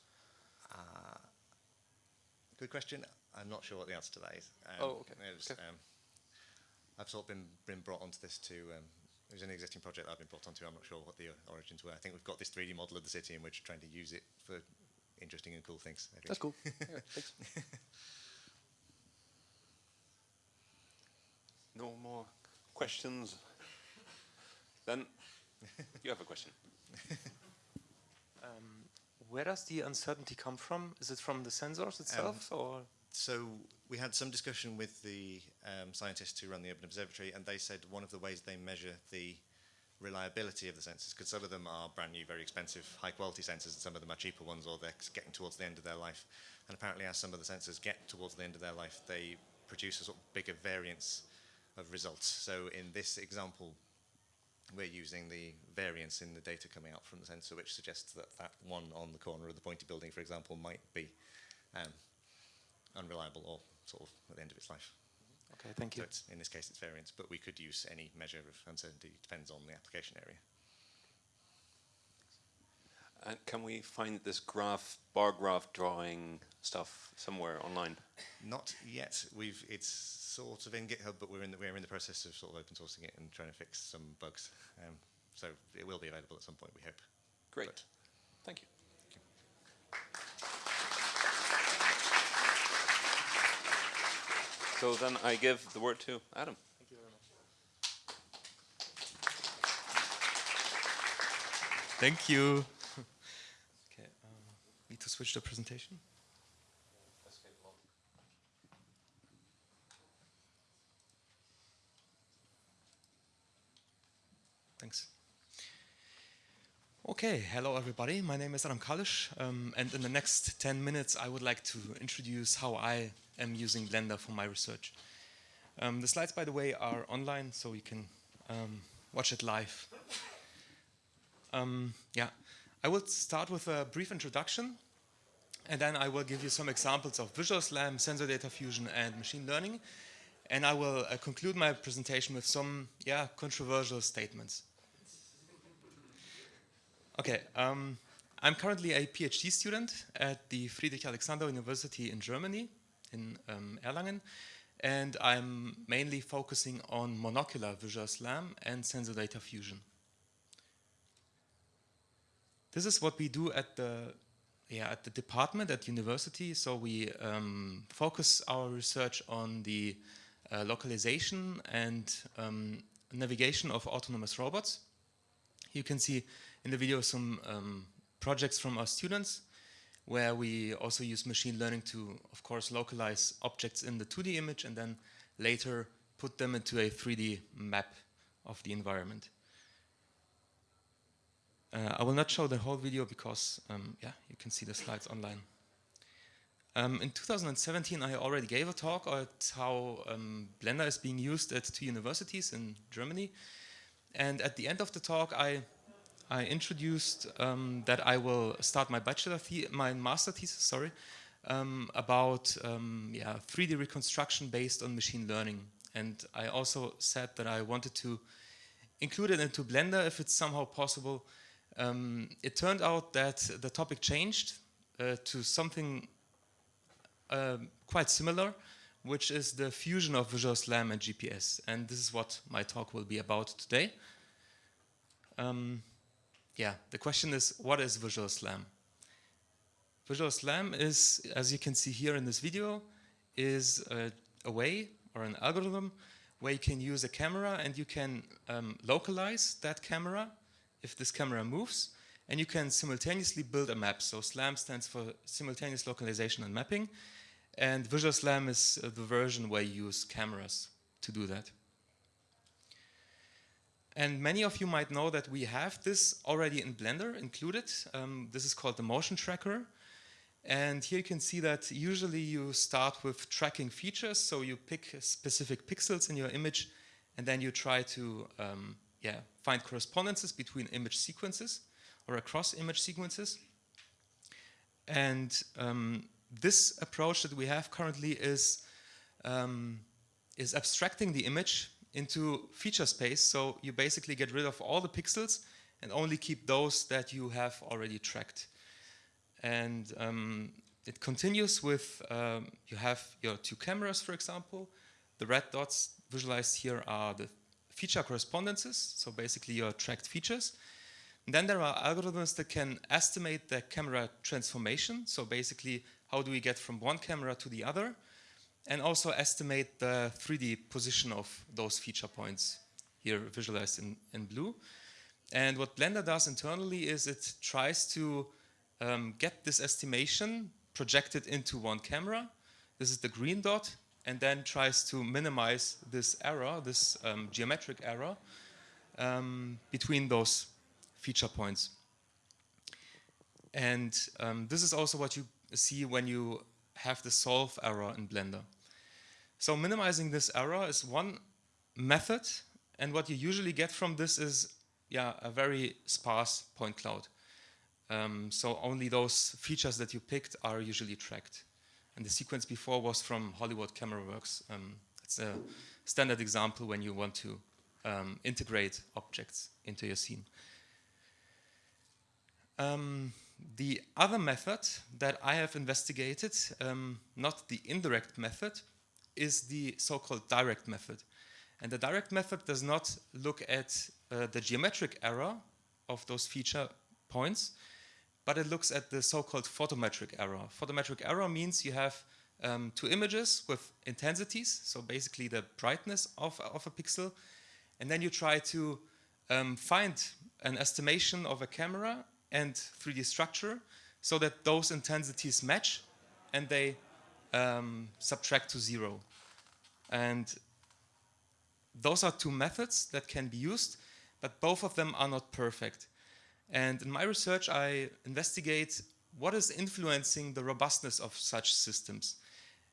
Uh, good question. I'm not sure what the answer to that is. Um, oh, okay. Was, okay. Um, I've sort of been been brought onto this to. Um, it was an existing project I've been brought onto. I'm not sure what the origins were. I think we've got this 3D model of the city, and we're trying to use it for interesting and cool things. That's cool. (laughs) yeah, thanks. (laughs) No more questions? Then you have a question. (laughs) um, where does the uncertainty come from? Is it from the sensors itself, um, or? So we had some discussion with the um, scientists who run the Urban Observatory, and they said one of the ways they measure the reliability of the sensors, because some of them are brand new, very expensive, high-quality sensors, and some of them are cheaper ones, or they're getting towards the end of their life. And apparently, as some of the sensors get towards the end of their life, they produce a sort of bigger variance of results. So in this example, we're using the variance in the data coming out from the sensor, which suggests that that one on the corner of the pointy building, for example, might be um, unreliable or sort of at the end of its life. Okay, thank you. So in this case, it's variance, but we could use any measure of uncertainty. Depends on the application area. And can we find this graph, bar graph drawing stuff somewhere online? Not yet. We've it's sort of in GitHub, but we're in the, we're in the process of sort of open sourcing it and trying to fix some bugs. Um, so it will be available at some point, we hope. Great. But Thank you. So then I give the word to Adam. Thank you very much. Thank you. (laughs) okay, um, need to switch the presentation. Thanks. Okay, hello everybody. My name is Adam Kalisz, um, and in the next 10 minutes I would like to introduce how I am using Blender for my research. Um, the slides, by the way, are online, so you can um, watch it live. Um, yeah, I will start with a brief introduction, and then I will give you some examples of Visual SLAM, sensor data fusion, and machine learning, and I will uh, conclude my presentation with some yeah, controversial statements. Okay, um, I'm currently a PhD student at the Friedrich Alexander University in Germany, in um, Erlangen, and I'm mainly focusing on monocular visual SLAM and sensor data fusion. This is what we do at the yeah, at the department at university. So we um, focus our research on the uh, localization and um, navigation of autonomous robots. You can see in the video some um, projects from our students where we also use machine learning to, of course, localize objects in the 2D image and then later put them into a 3D map of the environment. Uh, I will not show the whole video because, um, yeah, you can see the slides online. Um, in 2017, I already gave a talk on how um, Blender is being used at two universities in Germany. And at the end of the talk, I, I introduced um, that I will start my bachelor, my master thesis, sorry, um, about um, yeah, 3D reconstruction based on machine learning. And I also said that I wanted to include it into Blender if it's somehow possible um, it turned out that the topic changed uh, to something uh, quite similar, which is the fusion of Visual SLAM and GPS. And this is what my talk will be about today. Um, yeah, the question is, what is Visual SLAM? Visual SLAM is, as you can see here in this video, is a, a way or an algorithm where you can use a camera and you can um, localize that camera if this camera moves, and you can simultaneously build a map. So SLAM stands for simultaneous localization and mapping, and Visual SLAM is uh, the version where you use cameras to do that. And many of you might know that we have this already in Blender included. Um, this is called the motion tracker. And here you can see that usually you start with tracking features. So you pick specific pixels in your image and then you try to um, yeah, find correspondences between image sequences or across image sequences. And um, this approach that we have currently is, um, is abstracting the image into feature space. So you basically get rid of all the pixels and only keep those that you have already tracked. And um, it continues with, um, you have your two cameras, for example. The red dots visualized here are the feature correspondences, so basically your tracked features. And then there are algorithms that can estimate the camera transformation, so basically how do we get from one camera to the other, and also estimate the 3D position of those feature points, here visualized in, in blue. And what Blender does internally is it tries to um, get this estimation projected into one camera. This is the green dot, and then tries to minimize this error, this um, geometric error, um, between those feature points. And um, this is also what you see when you have the solve error in Blender. So minimizing this error is one method, and what you usually get from this is yeah, a very sparse point cloud. Um, so only those features that you picked are usually tracked. And the sequence before was from Hollywood Camera Works. Um, it's a standard example when you want to um, integrate objects into your scene. Um, the other method that I have investigated, um, not the indirect method, is the so-called direct method. And the direct method does not look at uh, the geometric error of those feature points, but it looks at the so-called photometric error. Photometric error means you have um, two images with intensities, so basically the brightness of, of a pixel, and then you try to um, find an estimation of a camera and 3D structure so that those intensities match and they um, subtract to zero. And those are two methods that can be used, but both of them are not perfect. And in my research, I investigate what is influencing the robustness of such systems.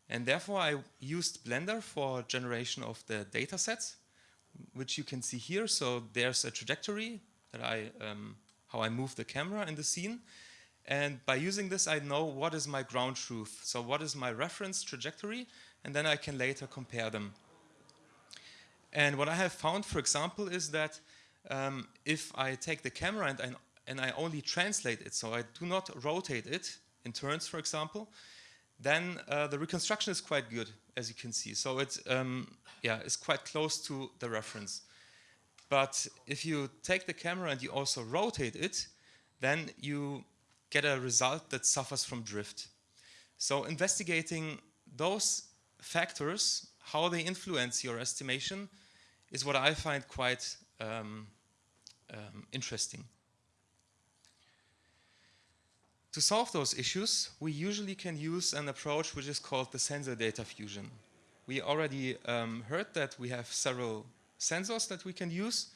And therefore, I used Blender for generation of the data sets, which you can see here. So there's a trajectory that I, um, how I move the camera in the scene. And by using this, I know what is my ground truth. So what is my reference trajectory? And then I can later compare them. And what I have found, for example, is that um, if I take the camera and I, and I only translate it, so I do not rotate it in turns, for example, then uh, the reconstruction is quite good, as you can see. So it's um, yeah, it's quite close to the reference. But if you take the camera and you also rotate it, then you get a result that suffers from drift. So investigating those factors, how they influence your estimation, is what I find quite um, um, interesting. To solve those issues, we usually can use an approach which is called the sensor data fusion. We already um, heard that we have several sensors that we can use,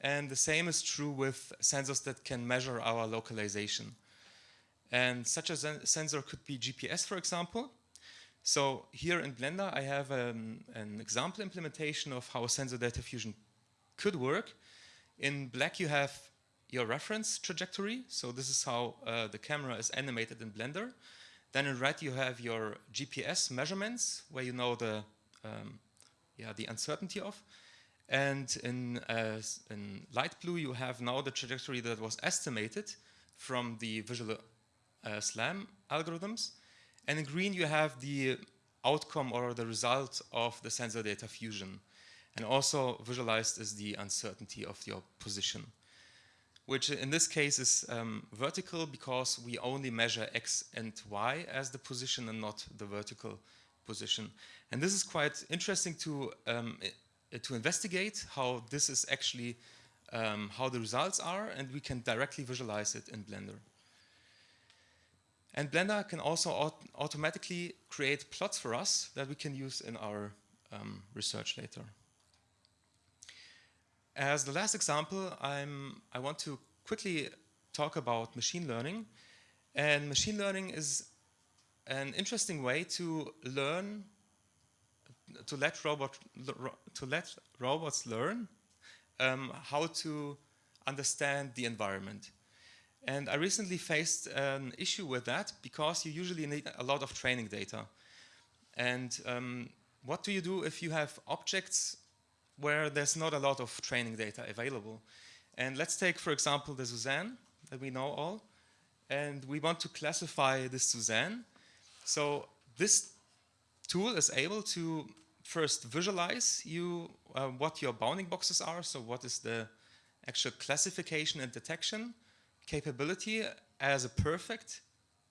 and the same is true with sensors that can measure our localization. And such a sensor could be GPS, for example. So here in Blender, I have um, an example implementation of how sensor data fusion could work. In black, you have your reference trajectory. So this is how uh, the camera is animated in Blender. Then in red, you have your GPS measurements, where you know the, um, yeah, the uncertainty of. And in, uh, in light blue, you have now the trajectory that was estimated from the visual uh, SLAM algorithms. And in green, you have the outcome or the result of the sensor data fusion. And also visualized is the uncertainty of your position, which in this case is um, vertical because we only measure x and y as the position and not the vertical position. And this is quite interesting to, um, to investigate how this is actually, um, how the results are, and we can directly visualize it in Blender. And Blender can also aut automatically create plots for us that we can use in our um, research later. As the last example, I'm, I want to quickly talk about machine learning. And machine learning is an interesting way to learn, to let, robot, to let robots learn um, how to understand the environment. And I recently faced an issue with that because you usually need a lot of training data. And um, what do you do if you have objects where there's not a lot of training data available? And let's take, for example, the Suzanne that we know all. And we want to classify this Suzanne. So this tool is able to first visualize you uh, what your bounding boxes are. So what is the actual classification and detection capability as a perfect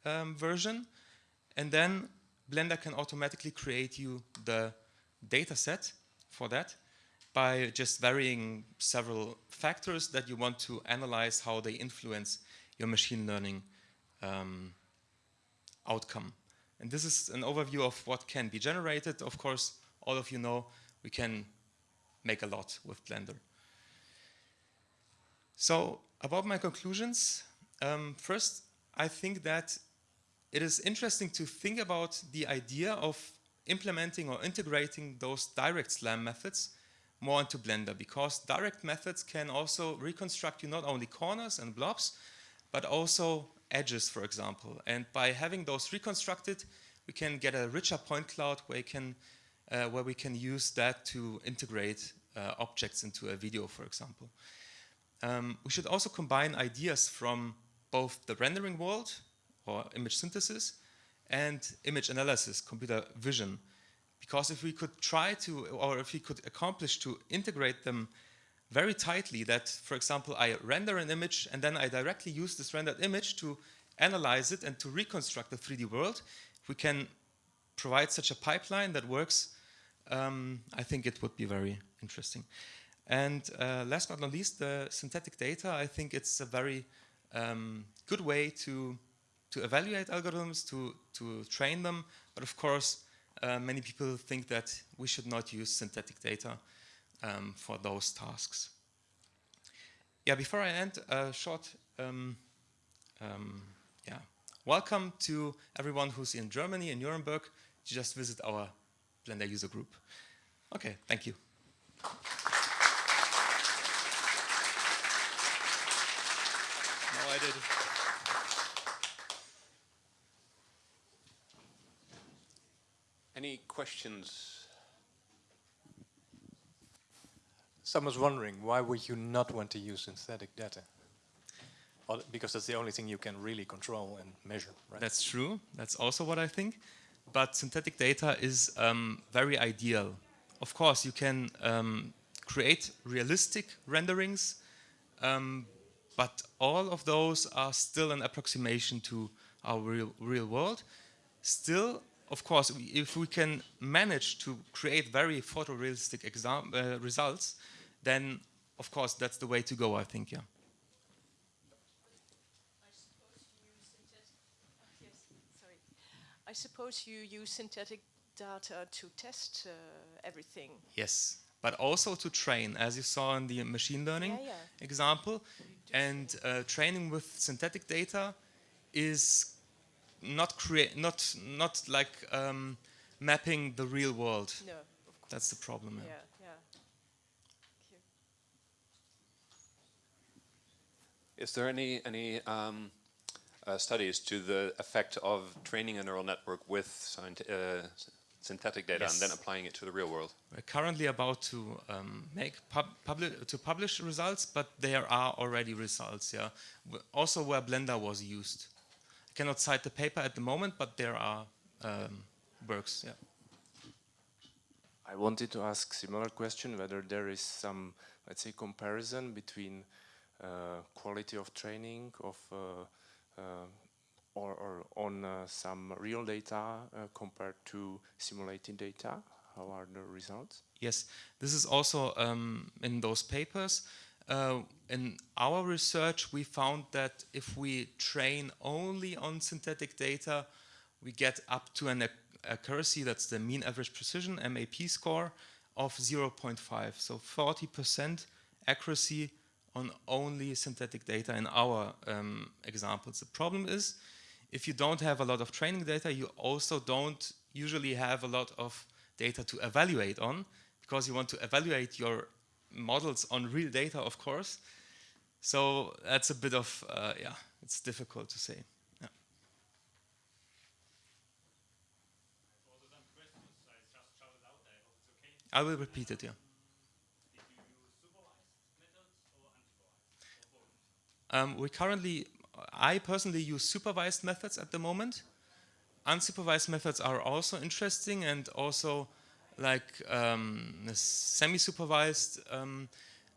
um, version. And then Blender can automatically create you the data set for that by just varying several factors that you want to analyze how they influence your machine learning um, outcome. And this is an overview of what can be generated. Of course, all of you know we can make a lot with Blender. So about my conclusions, um, first, I think that it is interesting to think about the idea of implementing or integrating those direct SLAM methods more into Blender because direct methods can also reconstruct you not only corners and blobs, but also edges, for example. And by having those reconstructed, we can get a richer point cloud where, you can, uh, where we can use that to integrate uh, objects into a video, for example. Um, we should also combine ideas from both the rendering world or image synthesis and image analysis, computer vision. Because if we could try to, or if we could accomplish to integrate them very tightly that, for example, I render an image and then I directly use this rendered image to analyze it and to reconstruct the 3D world, we can provide such a pipeline that works, um, I think it would be very interesting. And uh, last but not least, the synthetic data, I think it's a very um, good way to, to evaluate algorithms, to, to train them. But of course, uh, many people think that we should not use synthetic data um, for those tasks. Yeah, before I end, a short, um, um, yeah, welcome to everyone who's in Germany, in Nuremberg, to just visit our Blender user group. Okay, thank you. I did. Any questions? Someone's wondering, why would you not want to use synthetic data? Because that's the only thing you can really control and measure, right? That's true. That's also what I think. But synthetic data is um, very ideal. Of course, you can um, create realistic renderings, um, but all of those are still an approximation to our real, real world. Still, of course, if we can manage to create very photorealistic uh, results, then of course that's the way to go, I think, yeah. I suppose you use synthetic data to test uh, everything. Yes, but also to train, as you saw in the machine learning yeah, yeah. example. And uh, training with synthetic data is not create, not not like um, mapping the real world. No, That's the problem. Yeah, yeah. Is there any any um, uh, studies to the effect of training a neural network with uh, synthetic data yes. and then applying it to the real world? We're currently about to um, make pub publi to publish results, but there are already results. Yeah, also where Blender was used. I cannot cite the paper at the moment, but there are um, works. Yeah. I wanted to ask similar question whether there is some, let's say, comparison between uh, quality of training of uh, uh, or, or, on uh, some real data uh, compared to simulated data? How are the results? Yes, this is also um, in those papers. Uh, in our research, we found that if we train only on synthetic data, we get up to an accuracy, that's the mean average precision, MAP score, of 0.5. So 40% accuracy on only synthetic data in our um, examples. The problem is, if you don't have a lot of training data, you also don't usually have a lot of data to evaluate on, because you want to evaluate your models on real data, of course. So that's a bit of, uh, yeah, it's difficult to say. Yeah. I will repeat it, yeah. Um, we currently, I personally use supervised methods at the moment. Unsupervised methods are also interesting and also like um, semi-supervised. Um,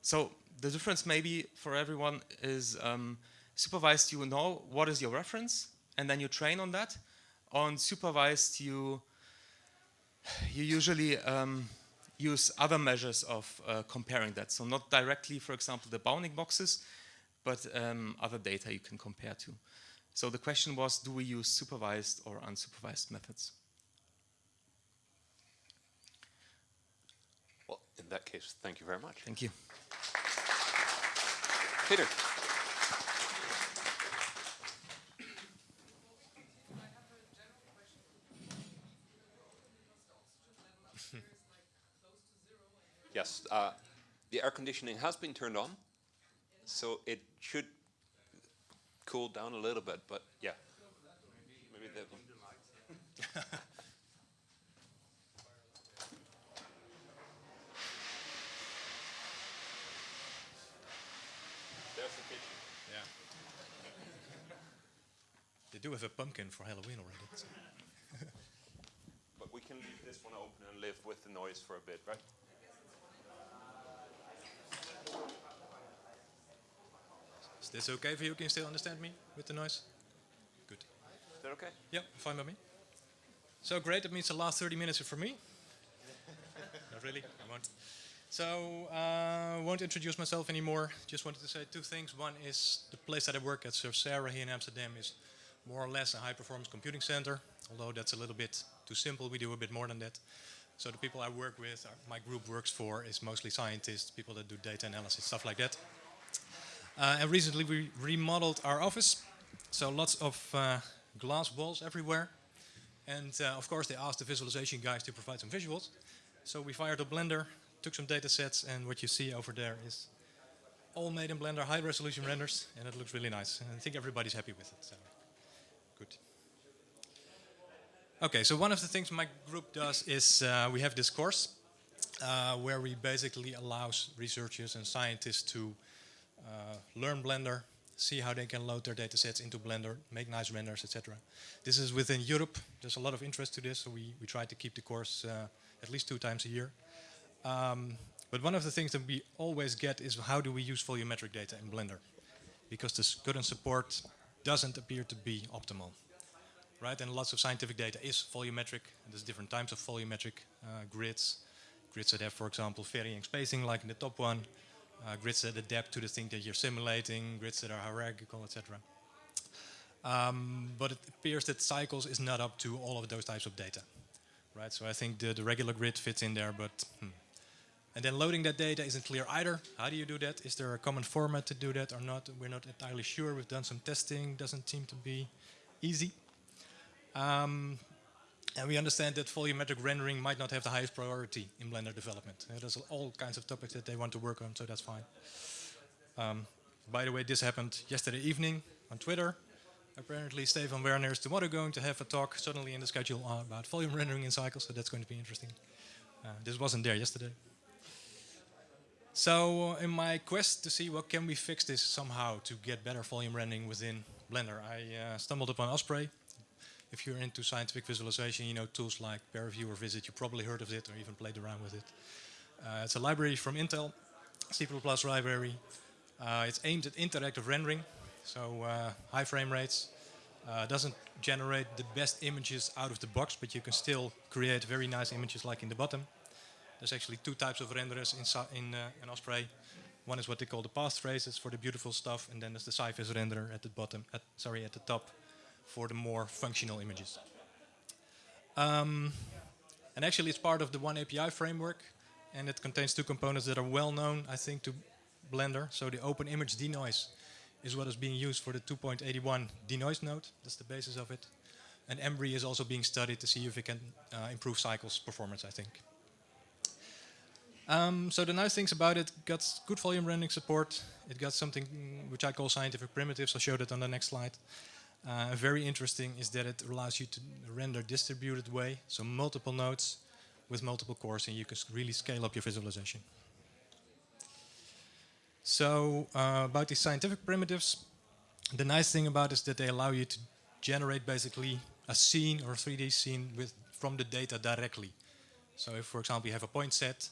so the difference maybe for everyone is um, supervised you know what is your reference and then you train on that. On supervised you you usually um, use other measures of uh, comparing that. So not directly, for example, the bounding boxes, but um, other data you can compare to. So the question was, do we use supervised or unsupervised methods? Well, in that case, thank you very much. Thank you. Peter. (laughs) yes, uh, the air conditioning has been turned on so it should cool down a little bit, but yeah. Maybe that one. There's the kitchen. Yeah. they do have a pumpkin for Halloween already. So. but we can leave this one open and live with the noise for a bit, right? Is this okay for you? Can you still understand me with the noise? Good. Is that okay? Yeah, fine by me. So great, that means the last 30 minutes are for me. Not really, I won't. So, I uh, won't introduce myself anymore. Just wanted to say two things. One is the place that I work at, SURFsara here in Amsterdam, is more or less a high-performance computing center. Although that's a little bit too simple, we do a bit more than that. So the people I work with, my group works for, is mostly scientists, people that do data analysis, stuff like that. Uh, and recently we remodeled our office. So lots of uh, glass walls everywhere. And uh, of course they asked the visualization guys to provide some visuals. So we fired up Blender, took some data sets, and what you see over there is all made in Blender, high resolution renders, and it looks really nice. And I think everybody's happy with it. So good. Okay, so one of the things my group does is uh, we have this course uh, where we basically allow researchers and scientists to learn Blender, see how they can load their datasets into Blender, make nice renders, etc. This is within Europe. There's a lot of interest to this, so we, we try to keep the course uh, at least two times a year. Um, but one of the things that we always get is how do we use volumetric data in Blender? because the current support doesn't appear to be optimal. Right, and lots of scientific data is volumetric. There's different types of volumetric uh, grids. Grids that have, for example, varying spacing, like in the top one. Uh, grids that adapt to the thing that you're simulating. Grids that are hierarchical, etc. Um, but it appears that cycles is not up to all of those types of data. Right, so I think the, the regular grid fits in there, but hmm. And then loading that data isn't clear either. How do you do that? Is there a common format to do that or not? We're not entirely sure. We've done some testing. Doesn't seem to be easy. Um, and we understand that volumetric rendering might not have the highest priority in Blender development. Uh, there's all kinds of topics that they want to work on, so that's fine. Um, by the way, this happened yesterday evening on Twitter. Apparently, Stefan Werner is tomorrow going to have a talk suddenly in the schedule uh, about volume rendering in cycles, so that's going to be interesting. Uh, this wasn't there yesterday. So in my quest to see what can we fix this somehow to get better volume rendering within Blender, I uh, stumbled upon OSPRay. If you're into scientific visualization, you know tools like ParaView or VisIt, you probably heard of it or even played around with it. Uh, it's a library from Intel, C++ library. Uh, it's aimed at interactive rendering, so uh, high frame rates. Uh, doesn't generate the best images out of the box, but you can still create very nice images like in the bottom. There's actually two types of renderers in, in, uh, in OSPRay. One is what they call the path traces for the beautiful stuff, and then there's the SciVis renderer at the bottom, at, sorry, at the top for the more functional images. Um, and actually it's part of the oneAPI framework, and it contains two components that are well known, I think, to Blender. So the open image denoise is what is being used for the 2.81 denoise node. That's the basis of it. And Embree is also being studied to see if it can uh, improve cycles performance, I think. Um, so the nice things about it, got good volume rendering support. It got something which I call scientific primitives. I'll show that on the next slide. Uh, very interesting is that it allows you to render distributed way, so multiple nodes with multiple cores, and you can really scale up your visualization. So uh, about these scientific primitives, the nice thing about is that they allow you to generate basically a scene or a 3D scene with from the data directly. So if, for example, you have a point set,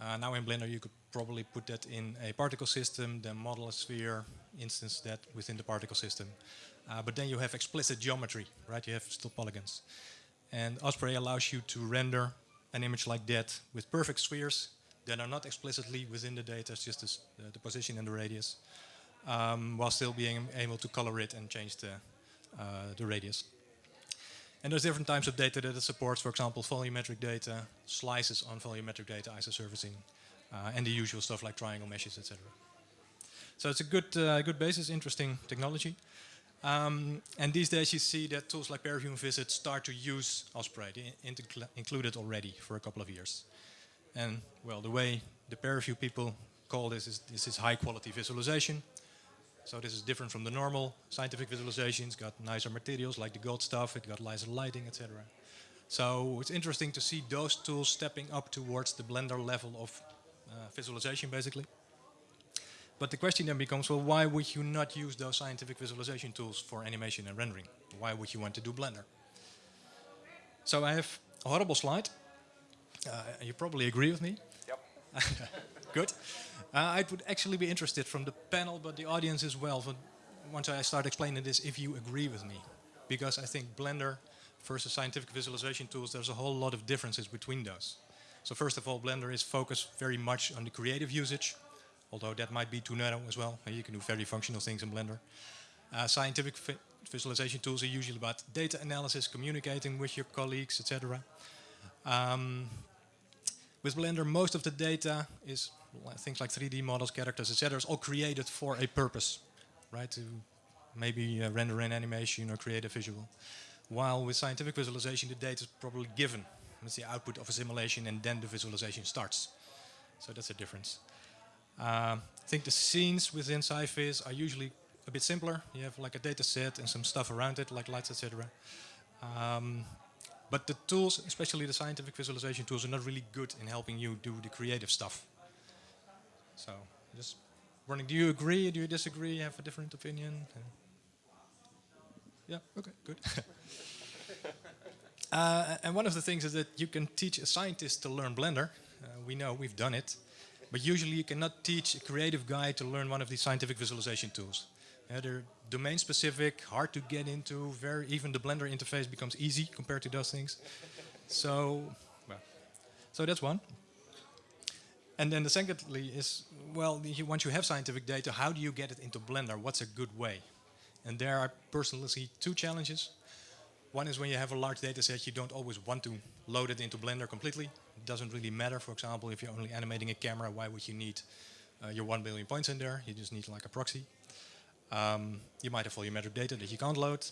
uh, now in Blender you could probably put that in a particle system, then model a sphere, instance that within the particle system. Uh, but then you have explicit geometry, right? You have still polygons. And OSPRay allows you to render an image like that with perfect spheres that are not explicitly within the data, it's just this, the, the, position and the radius, um, while still being able to color it and change the, uh, the radius. And there's different types of data that it supports, for example, volumetric data, slices on volumetric data, isosurfacing, uh, and the usual stuff like triangle meshes, etc. So it's a good, uh, good basis, interesting technology. Um, and these days you see that tools like ParaView and VisIt start to use OSPRay. They included already for a couple of years. And well, the way the ParaView people call this is this is high quality visualization. So this is different from the normal scientific visualization. It's got nicer materials like the gold stuff, it got nicer lighting, etc. So it's interesting to see those tools stepping up towards the Blender level of uh, visualization, basically. But the question then becomes, well, why would you not use those scientific visualization tools for animation and rendering? Why would you want to do Blender? So I have a horrible slide. Uh, you probably agree with me. Yep. (laughs) Good. Uh, I would actually be interested from the panel, but the audience as well, once I start explaining this, if you agree with me. Because I think Blender versus scientific visualization tools, there's a whole lot of differences between those. So first of all, Blender is focused very much on the creative usage, although that might be too narrow as well. You can do very functional things in Blender. Uh, scientific visualization tools are usually about data analysis, communicating with your colleagues, etc. Um, with Blender, most of the data is things like 3D models, characters, etc. is all created for a purpose, right? To maybe uh, render an animation or create a visual. While with scientific visualization, the data is probably given. It's the output of a simulation and then the visualization starts. So that's a difference. Uh, I think the scenes within SciVis are usually a bit simpler. You have like a data set and some stuff around it, like lights, etc. Um, but the tools, especially the scientific visualization tools, are not really good in helping you do the creative stuff. So, just wondering, do you agree? Do you disagree? Have a different opinion? Yeah. Okay. Good. (laughs) uh, and one of the things is that you can teach a scientist to learn Blender. Uh, we know we've done it, but usually you cannot teach a creative guy to learn one of these scientific visualization tools they're domain specific, hard to get into. Very even the Blender interface becomes easy compared to those things. so, well, so that's one. And then the secondly is, well, once you have scientific data, how do you get it into Blender? What's a good way? And there I personally see two challenges. One is when you have a large data set, you don't always want to load it into Blender completely. It doesn't really matter, for example, if you're only animating a camera, why would you need uh, your 1 billion points in there? You just need like a proxy. Um, you might have volumetric data that you can't load.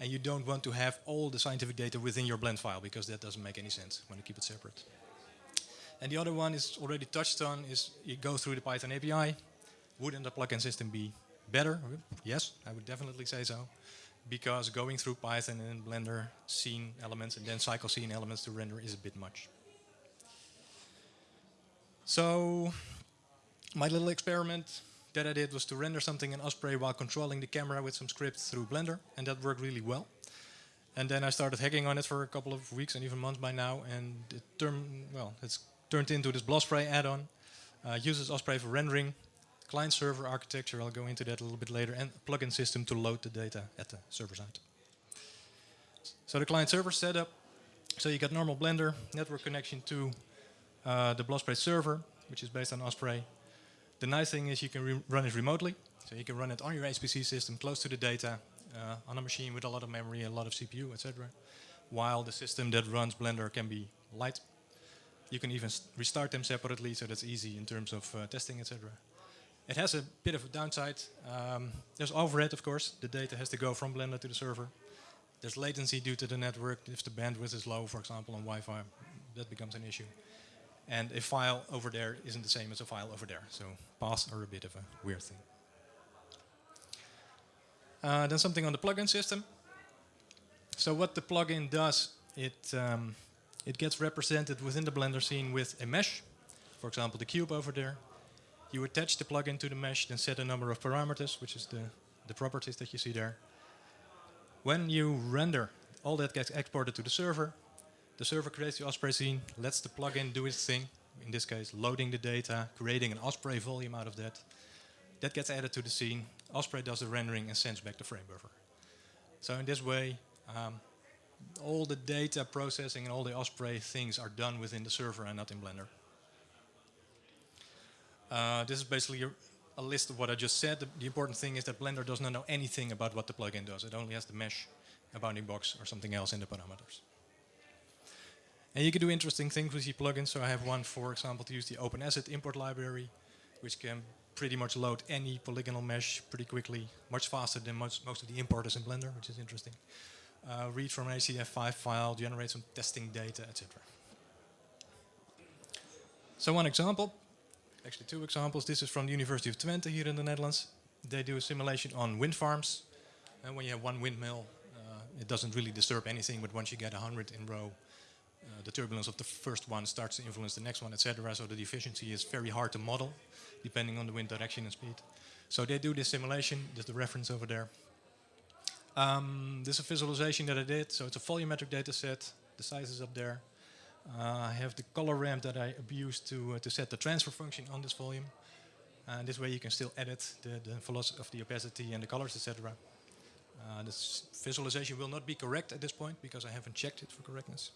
And you don't want to have all the scientific data within your blend file because that doesn't make any sense. when You keep it separate. And the other one is already touched on is you go through the Python API. Wouldn't the plugin system be better? Yes, I would definitely say so. Because going through Python and Blender scene elements and then cycle scene elements to render is a bit much. So my little experiment that I did was to render something in OSPRay while controlling the camera with some scripts through Blender, and that worked really well. And then I started hacking on it for a couple of weeks and even months by now, and it turned well, it's turned into this BLOSPRAY add-on. Uh, uses OSPRay for rendering, client-server architecture. I'll go into that a little bit later, and plugin system to load the data at the server side. So the client-server setup. So you got normal Blender network connection to uh, the BLOSPRAY server, which is based on OSPRay. The nice thing is you can run it remotely. So you can run it on your HPC system close to the data uh, on a machine with a lot of memory, a lot of CPU, etc. While the system that runs Blender can be light. You can even restart them separately, so that's easy in terms of uh, testing, etc. It has a bit of a downside. Um, there's overhead, of course. The data has to go from Blender to the server. There's latency due to the network. If the bandwidth is low, for example, on Wi-Fi, that becomes an issue. And a file over there isn't the same as a file over there. So paths are a bit of a weird thing. Uh, then something on the plugin system. So what the plugin does, it, um, it gets represented within the Blender scene with a mesh. For example, the cube over there. You attach the plugin to the mesh, then set a number of parameters, which is the, the properties that you see there. When you render, all that gets exported to the server. The server creates the OSPRay scene, lets the plugin do its thing, in this case loading the data, creating an OSPRay volume out of that. That gets added to the scene. OSPRay does the rendering and sends back the frame buffer. So in this way, um, all the data processing and all the OSPRay things are done within the server and not in Blender. Uh, this is basically a, a, list of what I just said. The, the, important thing is that Blender does not know anything about what the plugin does. It only has the mesh, a bounding box, or something else in the parameters. And you can do interesting things with your plugins. So I have one, for example, to use the OpenAsset import library, which can pretty much load any polygonal mesh pretty quickly, much faster than most, most of the importers in Blender, which is interesting. Uh, read from an HDF5 file, generate some testing data, etc. So one example, actually two examples. This is from the University of Twente here in the Netherlands. They do a simulation on wind farms. And when you have one windmill, uh, it doesn't really disturb anything, but once you get 100 in row, uh, the turbulence of the first one starts to influence the next one, etc. So the efficiency is very hard to model, depending on the wind direction and speed. So they do this simulation. There's the reference over there. Um, this is a visualization that I did. So it's a volumetric data set. The size is up there. Uh, I have the color ramp that I abused to, uh, to set the transfer function on this volume. And this way you can still edit the, the velocity of the opacity and the colors, etc. Uh, this visualization will not be correct at this point because I haven't checked it for correctness.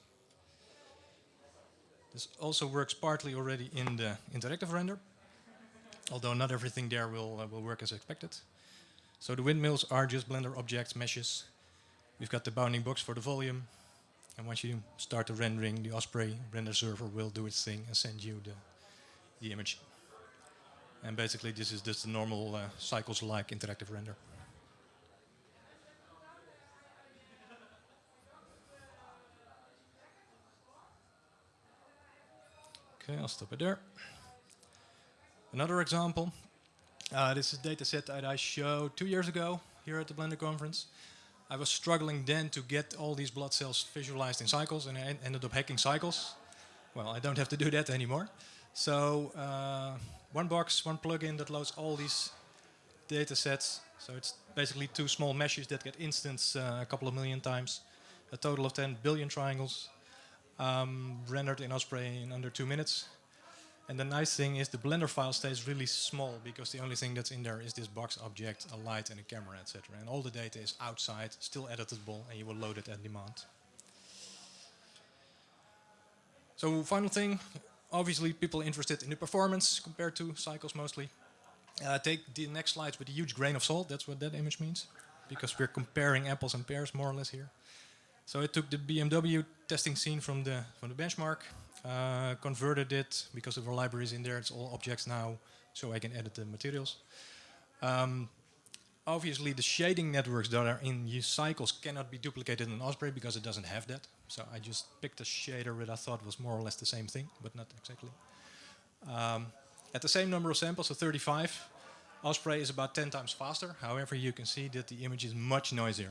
This also works partly already in the interactive render, although not everything there will, uh, will work as expected. So the windmills are just Blender objects, meshes. We've got the bounding box for the volume. And once you start the rendering, the OSPRay render server will do its thing and send you the, the image. And basically this is just the normal uh, cycles-like interactive render. Okay, I'll stop it there. Another example. Uh, this is a data set that I showed two years ago here at the Blender conference. I was struggling then to get all these blood cells visualized in cycles and I ended up hacking cycles. Well, I don't have to do that anymore. So uh, one box, one plugin that loads all these data sets. So it's basically two small meshes that get instanced uh, a couple of million times. A total of 10 billion triangles um, rendered in OSPRay in under two minutes. And the nice thing is the Blender file stays really small because the only thing that's in there is this box object, a light and a camera, etc. And all the data is outside, still editable, and you will load it at demand. So final thing, obviously people interested in the performance compared to cycles mostly. Uh, take the next slides with a huge grain of salt, that's what that image means. Because we're comparing apples and pears more or less here. So I took the BMW testing scene from the, from the benchmark, uh, converted it because of our libraries in there, it's all objects now, so I can edit the materials. Um, obviously the shading networks that are in cycles cannot be duplicated in OSPRay because it doesn't have that. So I just picked a shader that I thought was more or less the same thing, but not exactly. Um, at the same number of samples, so 35, OSPRay is about 10 times faster. However, you can see that the image is much noisier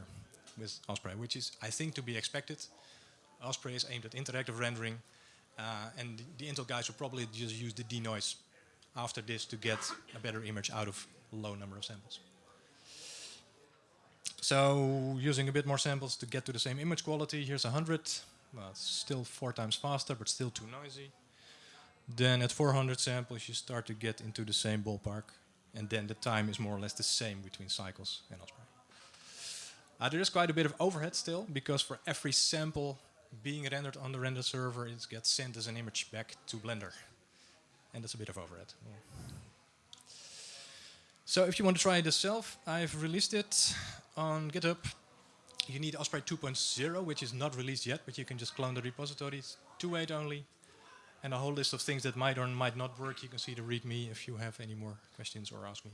with OSPRay, which is, I think, to be expected. OSPRay is aimed at interactive rendering, uh, and the, Intel guys will probably just use the denoise after this to get a better image out of low number of samples. So using a bit more samples to get to the same image quality, here's 100. Well, it's still four times faster, but still too noisy. Then at 400 samples, you start to get into the same ballpark. And then the time is more or less the same between cycles and OSPRay. Uh, there is quite a bit of overhead still, because for every sample being rendered on the render server, it gets sent as an image back to Blender. And that's a bit of overhead. So if you want to try it yourself, I've released it on GitHub. You need OSPRay 2.0, which is not released yet, but you can just clone the repository. It's 2.8 only. And a whole list of things that might or might not work. You can see the README if you have any more questions or ask me.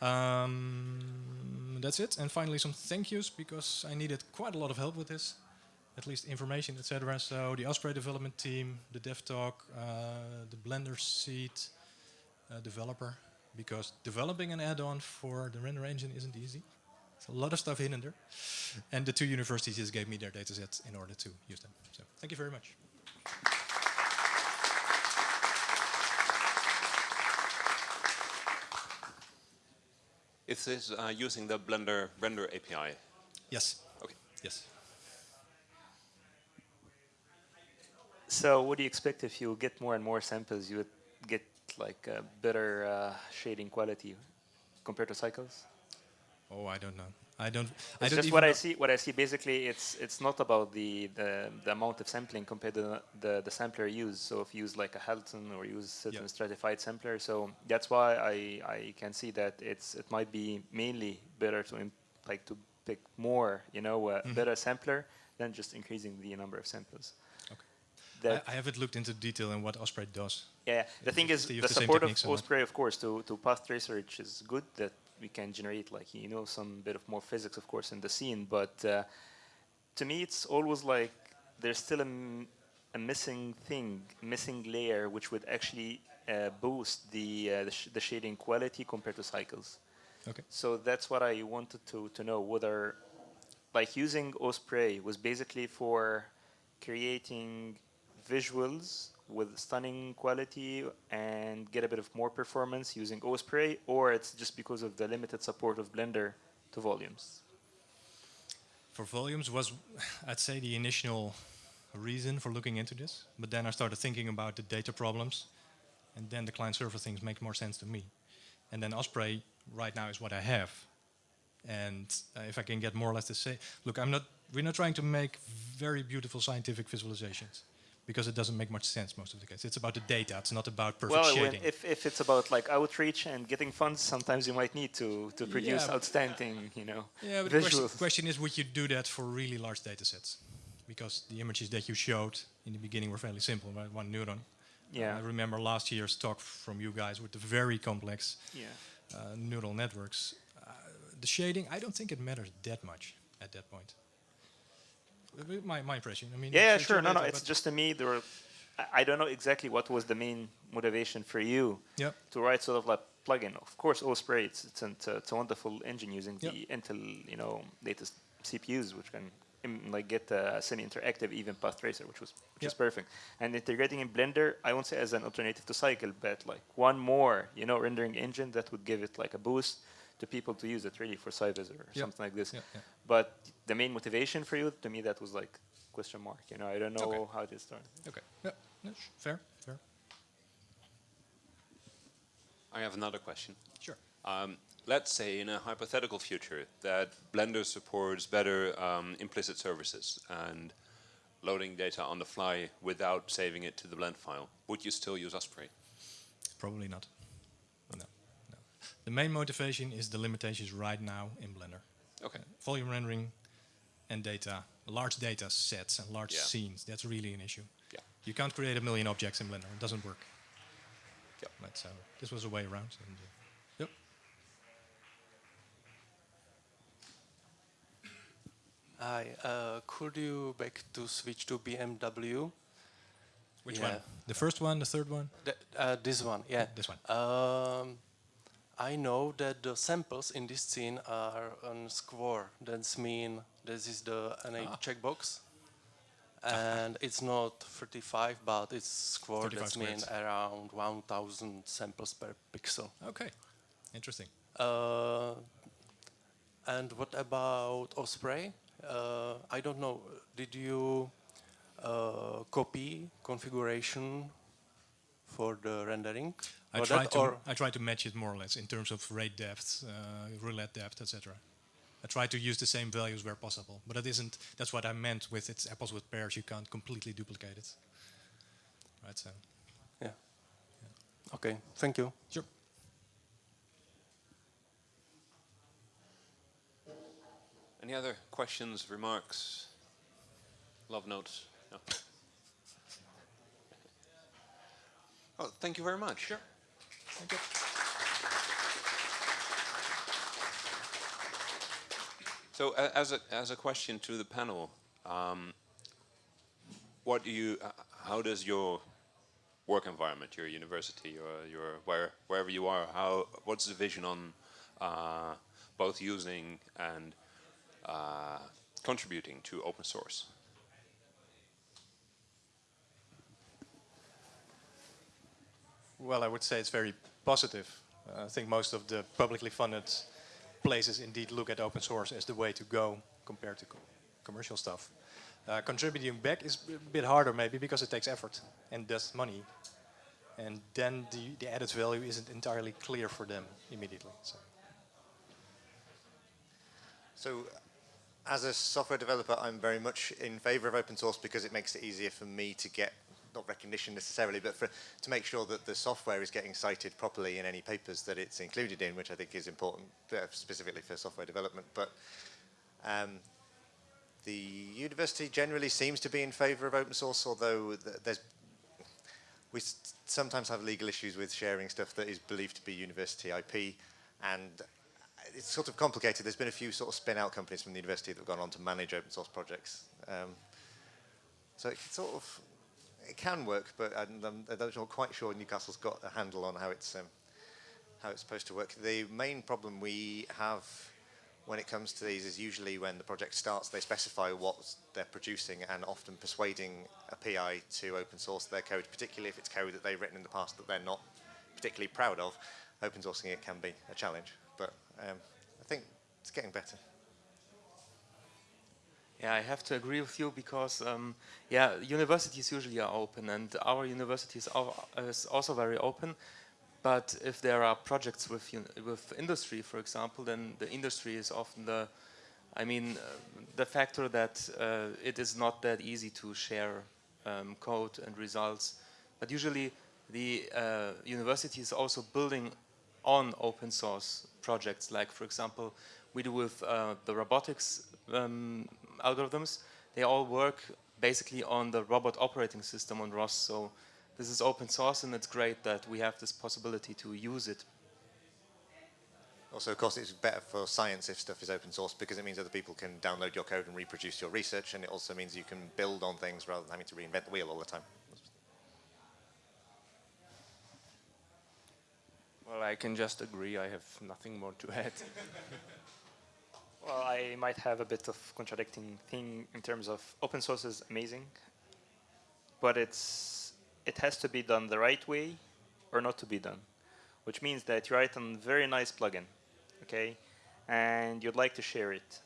Um, that's it. And finally some thank yous, because I needed quite a lot of help with this. At least information, etc. So the OSPRay development team, the DevTalk, uh, the Blender Seed uh, developer, because developing an add-on for the render engine isn't easy. There's a lot of stuff hidden there. And the two universities just gave me their data datasets in order to use them. So thank you very much. Is this uh, using the Blender render API? Yes. Okay. Yes. So what do you expect if you get more and more samples, you would get like a better uh, shading quality compared to cycles? Oh, I don't know. I don't. It's I don't just what I see. What I see basically, it's it's not about the the, the amount of sampling compared to the, the, the sampler used. So if you use like a Halton or use certain Yeah. stratified sampler, so that's why I I can see that it's it might be mainly better to imp- like to pick more, you know, a Mhm. better sampler than just increasing the number of samples. Okay. I, I haven't looked into detail in what OSPRay does. yeah, the thing is, the the support of techniques or not. OSPRay, of course, to, to path tracer, which is good that we can generate, like, you know, some bit of more physics, of course, in the scene. But uh, to me, it's always like there's still a, m- a missing thing, missing layer, which would actually uh, boost the, uh, the, sh- the shading quality compared to cycles. Okay. So that's what I wanted to, to know, whether, like, using OSPRay was basically for creating visuals with stunning quality and get a bit of more performance using OSPRay, or it's just because of the limited support of Blender to volumes? For volumes was, I'd say, the initial reason for looking into this. But then I started thinking about the data problems, and then the client-server things make more sense to me. And then OSPRay right now is what I have. And uh, if I can get more or less the same, look, I'm not. We're not trying to make very beautiful scientific visualizations because it doesn't make much sense most of the case. It's about the data. It's not about perfect well, shading. if, if it's about like outreach and getting funds, sometimes you might need to, to produce Yeah, outstanding, you know, Yeah, but the question, question is, would you do that for really large data sets? Because the images that you showed in the beginning were fairly simple, right? One neuron. Yeah. I remember last year's talk from you guys with the very complex Yeah. uh, neural networks. Uh, the shading, I don't think it matters that much at that point. Uh, My, my impression. I mean, yeah, sure. No, no. It's just to me, there were. I- don't know exactly what was the main motivation for you Yep. to write sort of like plugin. Of course, OSPRay. It's it's, an, it's a wonderful engine using Yep. the Intel, you know, latest CPUs, which can like get a semi-interactive even path tracer, which was which is perfect. And integrating in Blender, I won't say as an alternative to Cycle, but like one more, you know, rendering engine that would give it like a boost to people to use it really for SciVis or Yep. something like this. Yep, yep. But the main motivation for you, to me, that was like question mark. You know, I don't know Okay. how it started. Okay. Yeah. yeah, fair. Fair. I have another question. Sure. Um, let's say in a hypothetical future that Blender supports better um, implicit services and loading data on the fly without saving it to the blend file, would you still use OSPRay? Probably not. No. no. The main motivation is the limitations right now in Blender. Okay. volume rendering and data, large data sets and large Yeah. scenes, that's really an issue. Yeah. You can't create a million objects in Blender, it doesn't work. Yep. But so this was a way around. And, uh, yep. Hi, uh, could you back to switch to BMW? Which Yeah. one? The first one, the third one? The, uh, this one, yeah. This one. Um, I know that the samples in this scene are on square. That's mean this is the NA Ah. checkbox. And it's not 35, but it's square. 35 That's mean around 1,000 samples per pixel. Okay, interesting. Uh, and what about Osprey? Uh, I don't know. Did you uh, copy configuration for the rendering? I for try to I try to match it more or less in terms of rate depth, uh, roulette depth, etc. I try to use the same values where possible, but it isn't. That's what I meant with it's apples with pears. You can't completely duplicate it. Right. So. Yeah. Okay. Thank you. Sure. Any other questions, remarks, love notes? No. Oh, thank you very much. Sure. Thank you. So, a- as a as a question to the panel, um, what do you? Uh, how does your work environment, your university, your your where wherever you are, how what's the vision on uh, both using and uh, contributing to open source? Well, I would say it's very positive. Uh, I think most of the publicly funded places indeed look at open source as the way to go compared to co commercial stuff. Uh, contributing back is a bit harder maybe because it takes effort and does money. And then the, the added value isn't entirely clear for them immediately. So. So, as a software developer, I'm very much in favor of open source because it makes it easier for me to get, not recognition necessarily, but for, to make sure that the software is getting cited properly in any papers that it's included in, which I think is important uh, specifically for software development. But um, the university generally seems to be in favor of open source, although th there's we sometimes have legal issues with sharing stuff that is believed to be university IP, and it's sort of complicated. There's been a few sort of spin-out companies from the university that have gone on to manage open source projects. Um, so it sort of it can work, but I'm, I'm I'm not quite sure Newcastle's got a handle on how it's um, how it's supposed to work. The main problem we have when it comes to these is usually when the project starts, they specify what they're producing and often persuading a PI to open source their code, particularly if it's code that they've written in the past that they're not particularly proud of. Open sourcing it can be a challenge, but um, I think it's getting better. Yeah, I have to agree with you because, um, yeah, universities usually are open, and our university is is also very open. But if there are projects with with industry, for example, then the industry is often the, I mean, uh, the factor that uh, it is not that easy to share um, code and results. But usually, the uh, university is also building on open source projects. Like, for example, we do with uh, the robotics um, algorithms. They all work basically on the robot operating system on ROS. So this is open source, and it's great that we have this possibility to use it. Also, of course, it's better for science if stuff is open source because it means other people can download your code and reproduce your research, and it also means you can build on things rather than having to reinvent the wheel all the time. Well, I can just agree. I have nothing more to add. (laughs) Well, I might have a bit of contradicting thing in terms of open source is amazing, but it's it has to be done the right way or not to be done, which means that you write a very nice plugin, okay, and you'd like to share it.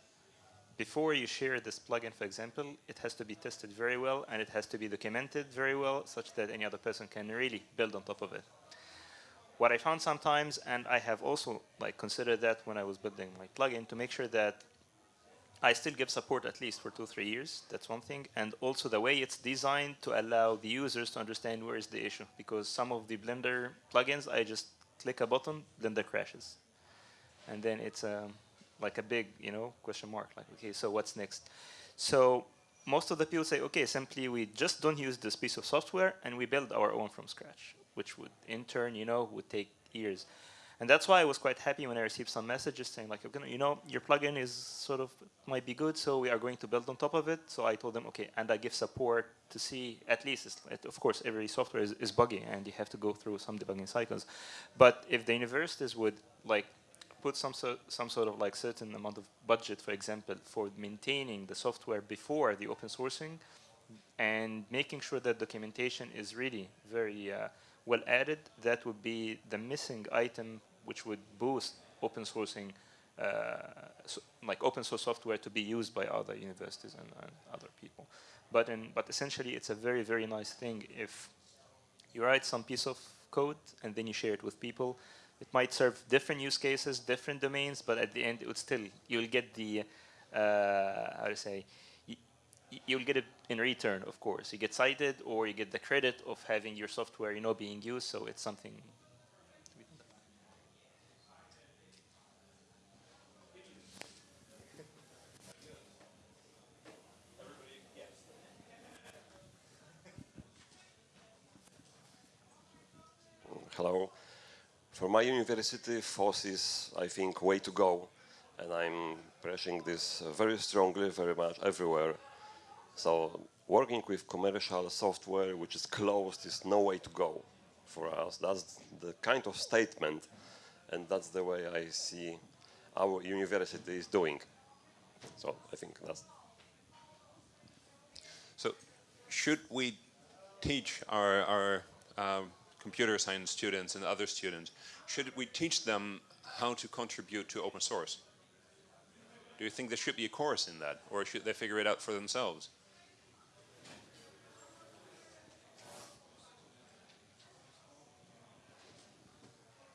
Before you share this plugin, for example, it has to be tested very well and it has to be documented very well such that any other person can really build on top of it. What I found sometimes, and I have also like considered that when I was building my plugin to make sure that I still give support at least for two, three years. That's one thing. And also the way it's designed to allow the users to understand where is the issue. Because some of the Blender plugins, I just click a button, Blender crashes. And then it's um, like a big, you know, question mark. Like, okay, so what's next? So most of the people say, okay, simply we just don't use this piece of software and we build our own from scratch, which would in turn, you know, would take years. And that's why I was quite happy when I received some messages saying like, you know, your plugin is sort of, might be good, so we are going to build on top of it. So I told them, okay, and I give support to see, at least, of course, every software is, is buggy and you have to go through some debugging cycles. But if the universities would like put some, so, some sort of like certain amount of budget, for example, for maintaining the software before the open sourcing and making sure that documentation is really very uh, well added, that would be the missing item which would boost open sourcing, uh, so like open source software to be used by other universities and, and, other people. But in, but essentially, it's a very very nice thing if you write some piece of code and then you share it with people. It might serve different use cases, different domains, but at the end, it would still you'll get the uh, how to say you'll get it in return, of course. You get cited or you get the credit of having your software, you know, being used. So it's something Hello. For my university, FOSS is, I think, way to go. And I'm pressing this very strongly, very much everywhere. So working with commercial software which is closed is no way to go for us. That's the kind of statement and that's the way I see our university is doing. So I think that's... So should we teach our, our um, computer science students and other students, should we teach them how to contribute to open source? Do you think there should be a course in that, or should they figure it out for themselves?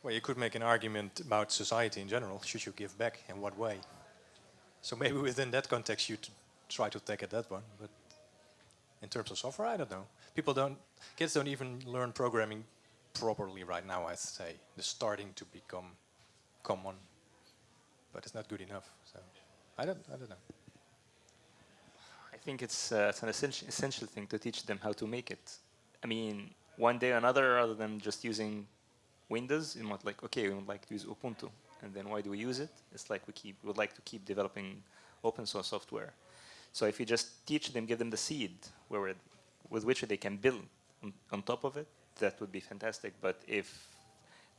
Well, you could make an argument about society in general. Should you give back? In what way? So maybe within that context you try to take it that one. But in terms of software, I don't know. People don't, kids don't even learn programming properly right now, I'd say. They're starting to become common, but it's not good enough. So I don't, I don't know. I think it's, uh, it's an essential, essential thing to teach them how to make it. I mean, one day or another, rather than just using Windows, you might like, okay, we would like to use Ubuntu. And then why do we use it? It's like we keep, would like to keep developing open source software. So if you just teach them, give them the seed where with which they can build on, on top of it, that would be fantastic. But if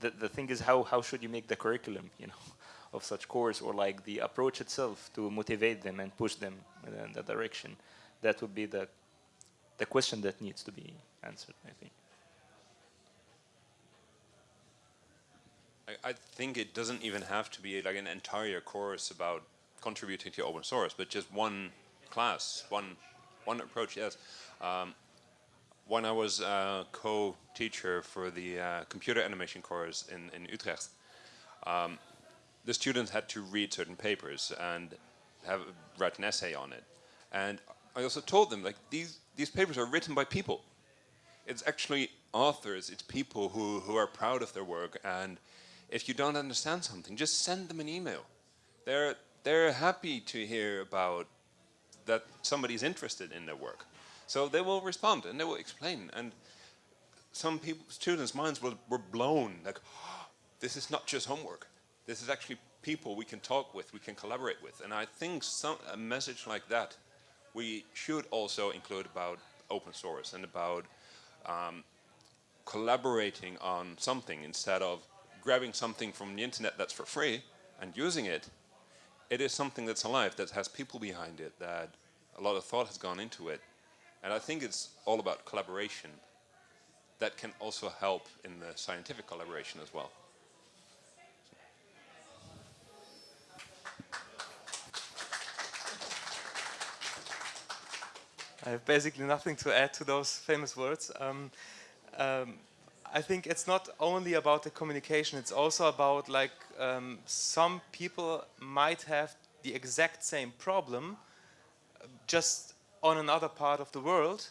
the, the thing is how, how should you make the curriculum, you know, (laughs) of such course or like the approach itself to motivate them and push them in that direction? That would be the, the question that needs to be answered, I think. I, I think it doesn't even have to be like an entire course about contributing to open source, but just one class, one one approach. Yes, um, when I was a co-teacher for the uh, computer animation course in in Utrecht, um, the students had to read certain papers and have write an essay on it, and I also told them like these these papers are written by people. It's actually authors, it's people who who are proud of their work and if you don't understand something, just send them an email. They're, they're happy to hear about that somebody's interested in their work. So they will respond and they will explain. And some people, students' minds were, were blown, like, oh, (gasps) this is not just homework. This is actually people we can talk with, we can collaborate with. And I think some, a message like that we should also include about open source and about um, collaborating on something instead of grabbing something from the internet that's for free and using it, it is something that's alive, that has people behind it, that a lot of thought has gone into it. And I think it's all about collaboration that can also help in the scientific collaboration as well. I have basically nothing to add to those famous words. Um, um, I think it's not only about the communication, it's also about like um, some people might have the exact same problem just on another part of the world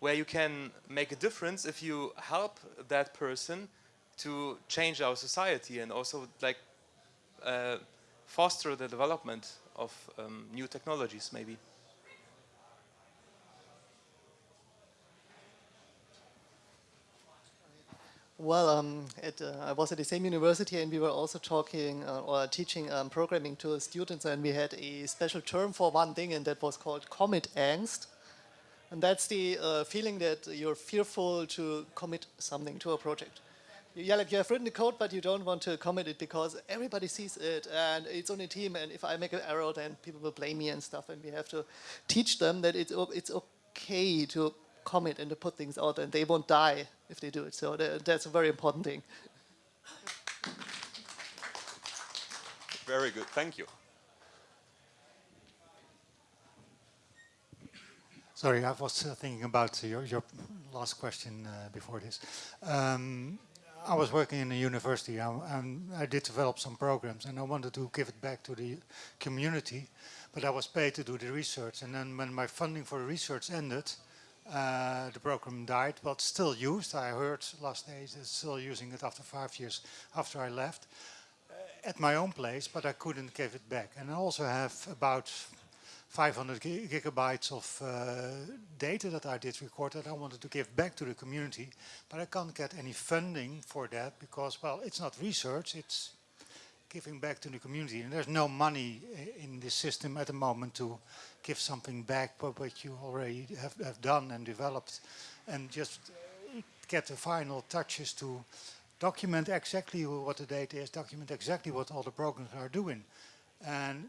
where you can make a difference if you help that person to change our society and also like uh, foster the development of um, new technologies maybe. Well, um, at, uh, I was at the same university and we were also talking uh, or teaching um, programming to students and we had a special term for one thing and that was called commit angst. And that's the uh, feeling that you're fearful to commit something to a project. You, yeah, like you have written the code, but you don't want to commit it because everybody sees it and it's on a team and if I make an error then people will blame me and stuff and we have to teach them that it's, it's okay to commit and to put things out and they won't die if they do it. So that's a very important thing. Very good, thank you. Sorry, I was uh, thinking about your, your last question uh, before this. Um, I was working in a university and, and I did develop some programs and I wanted to give it back to the community, but I was paid to do the research. And then when my funding for the research ended, uh, the program died, but still used. I heard last days it's still using it after five years after I left uh, at my own place, but I couldn't give it back. And I also have about 500 gigabytes of uh, data that I did record that I wanted to give back to the community, but I can't get any funding for that because, well, it's not research, it's giving back to the community. And there's no money in this system at the moment to give something back but what you already have, have done and developed and just get the final touches to document exactly what the data is, document exactly what all the programs are doing. And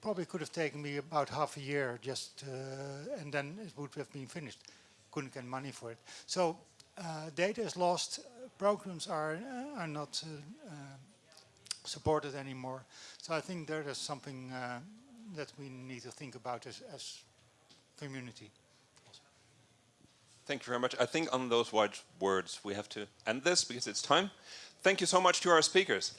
probably could have taken me about half a year just, uh, and then it would have been finished. Couldn't get money for it. So uh, data is lost, programs are, are not supported anymore. So I think there is something uh, that we need to think about as, as community. Thank you very much. I think on those wise words we have to end this because it's time. Thank you so much to our speakers.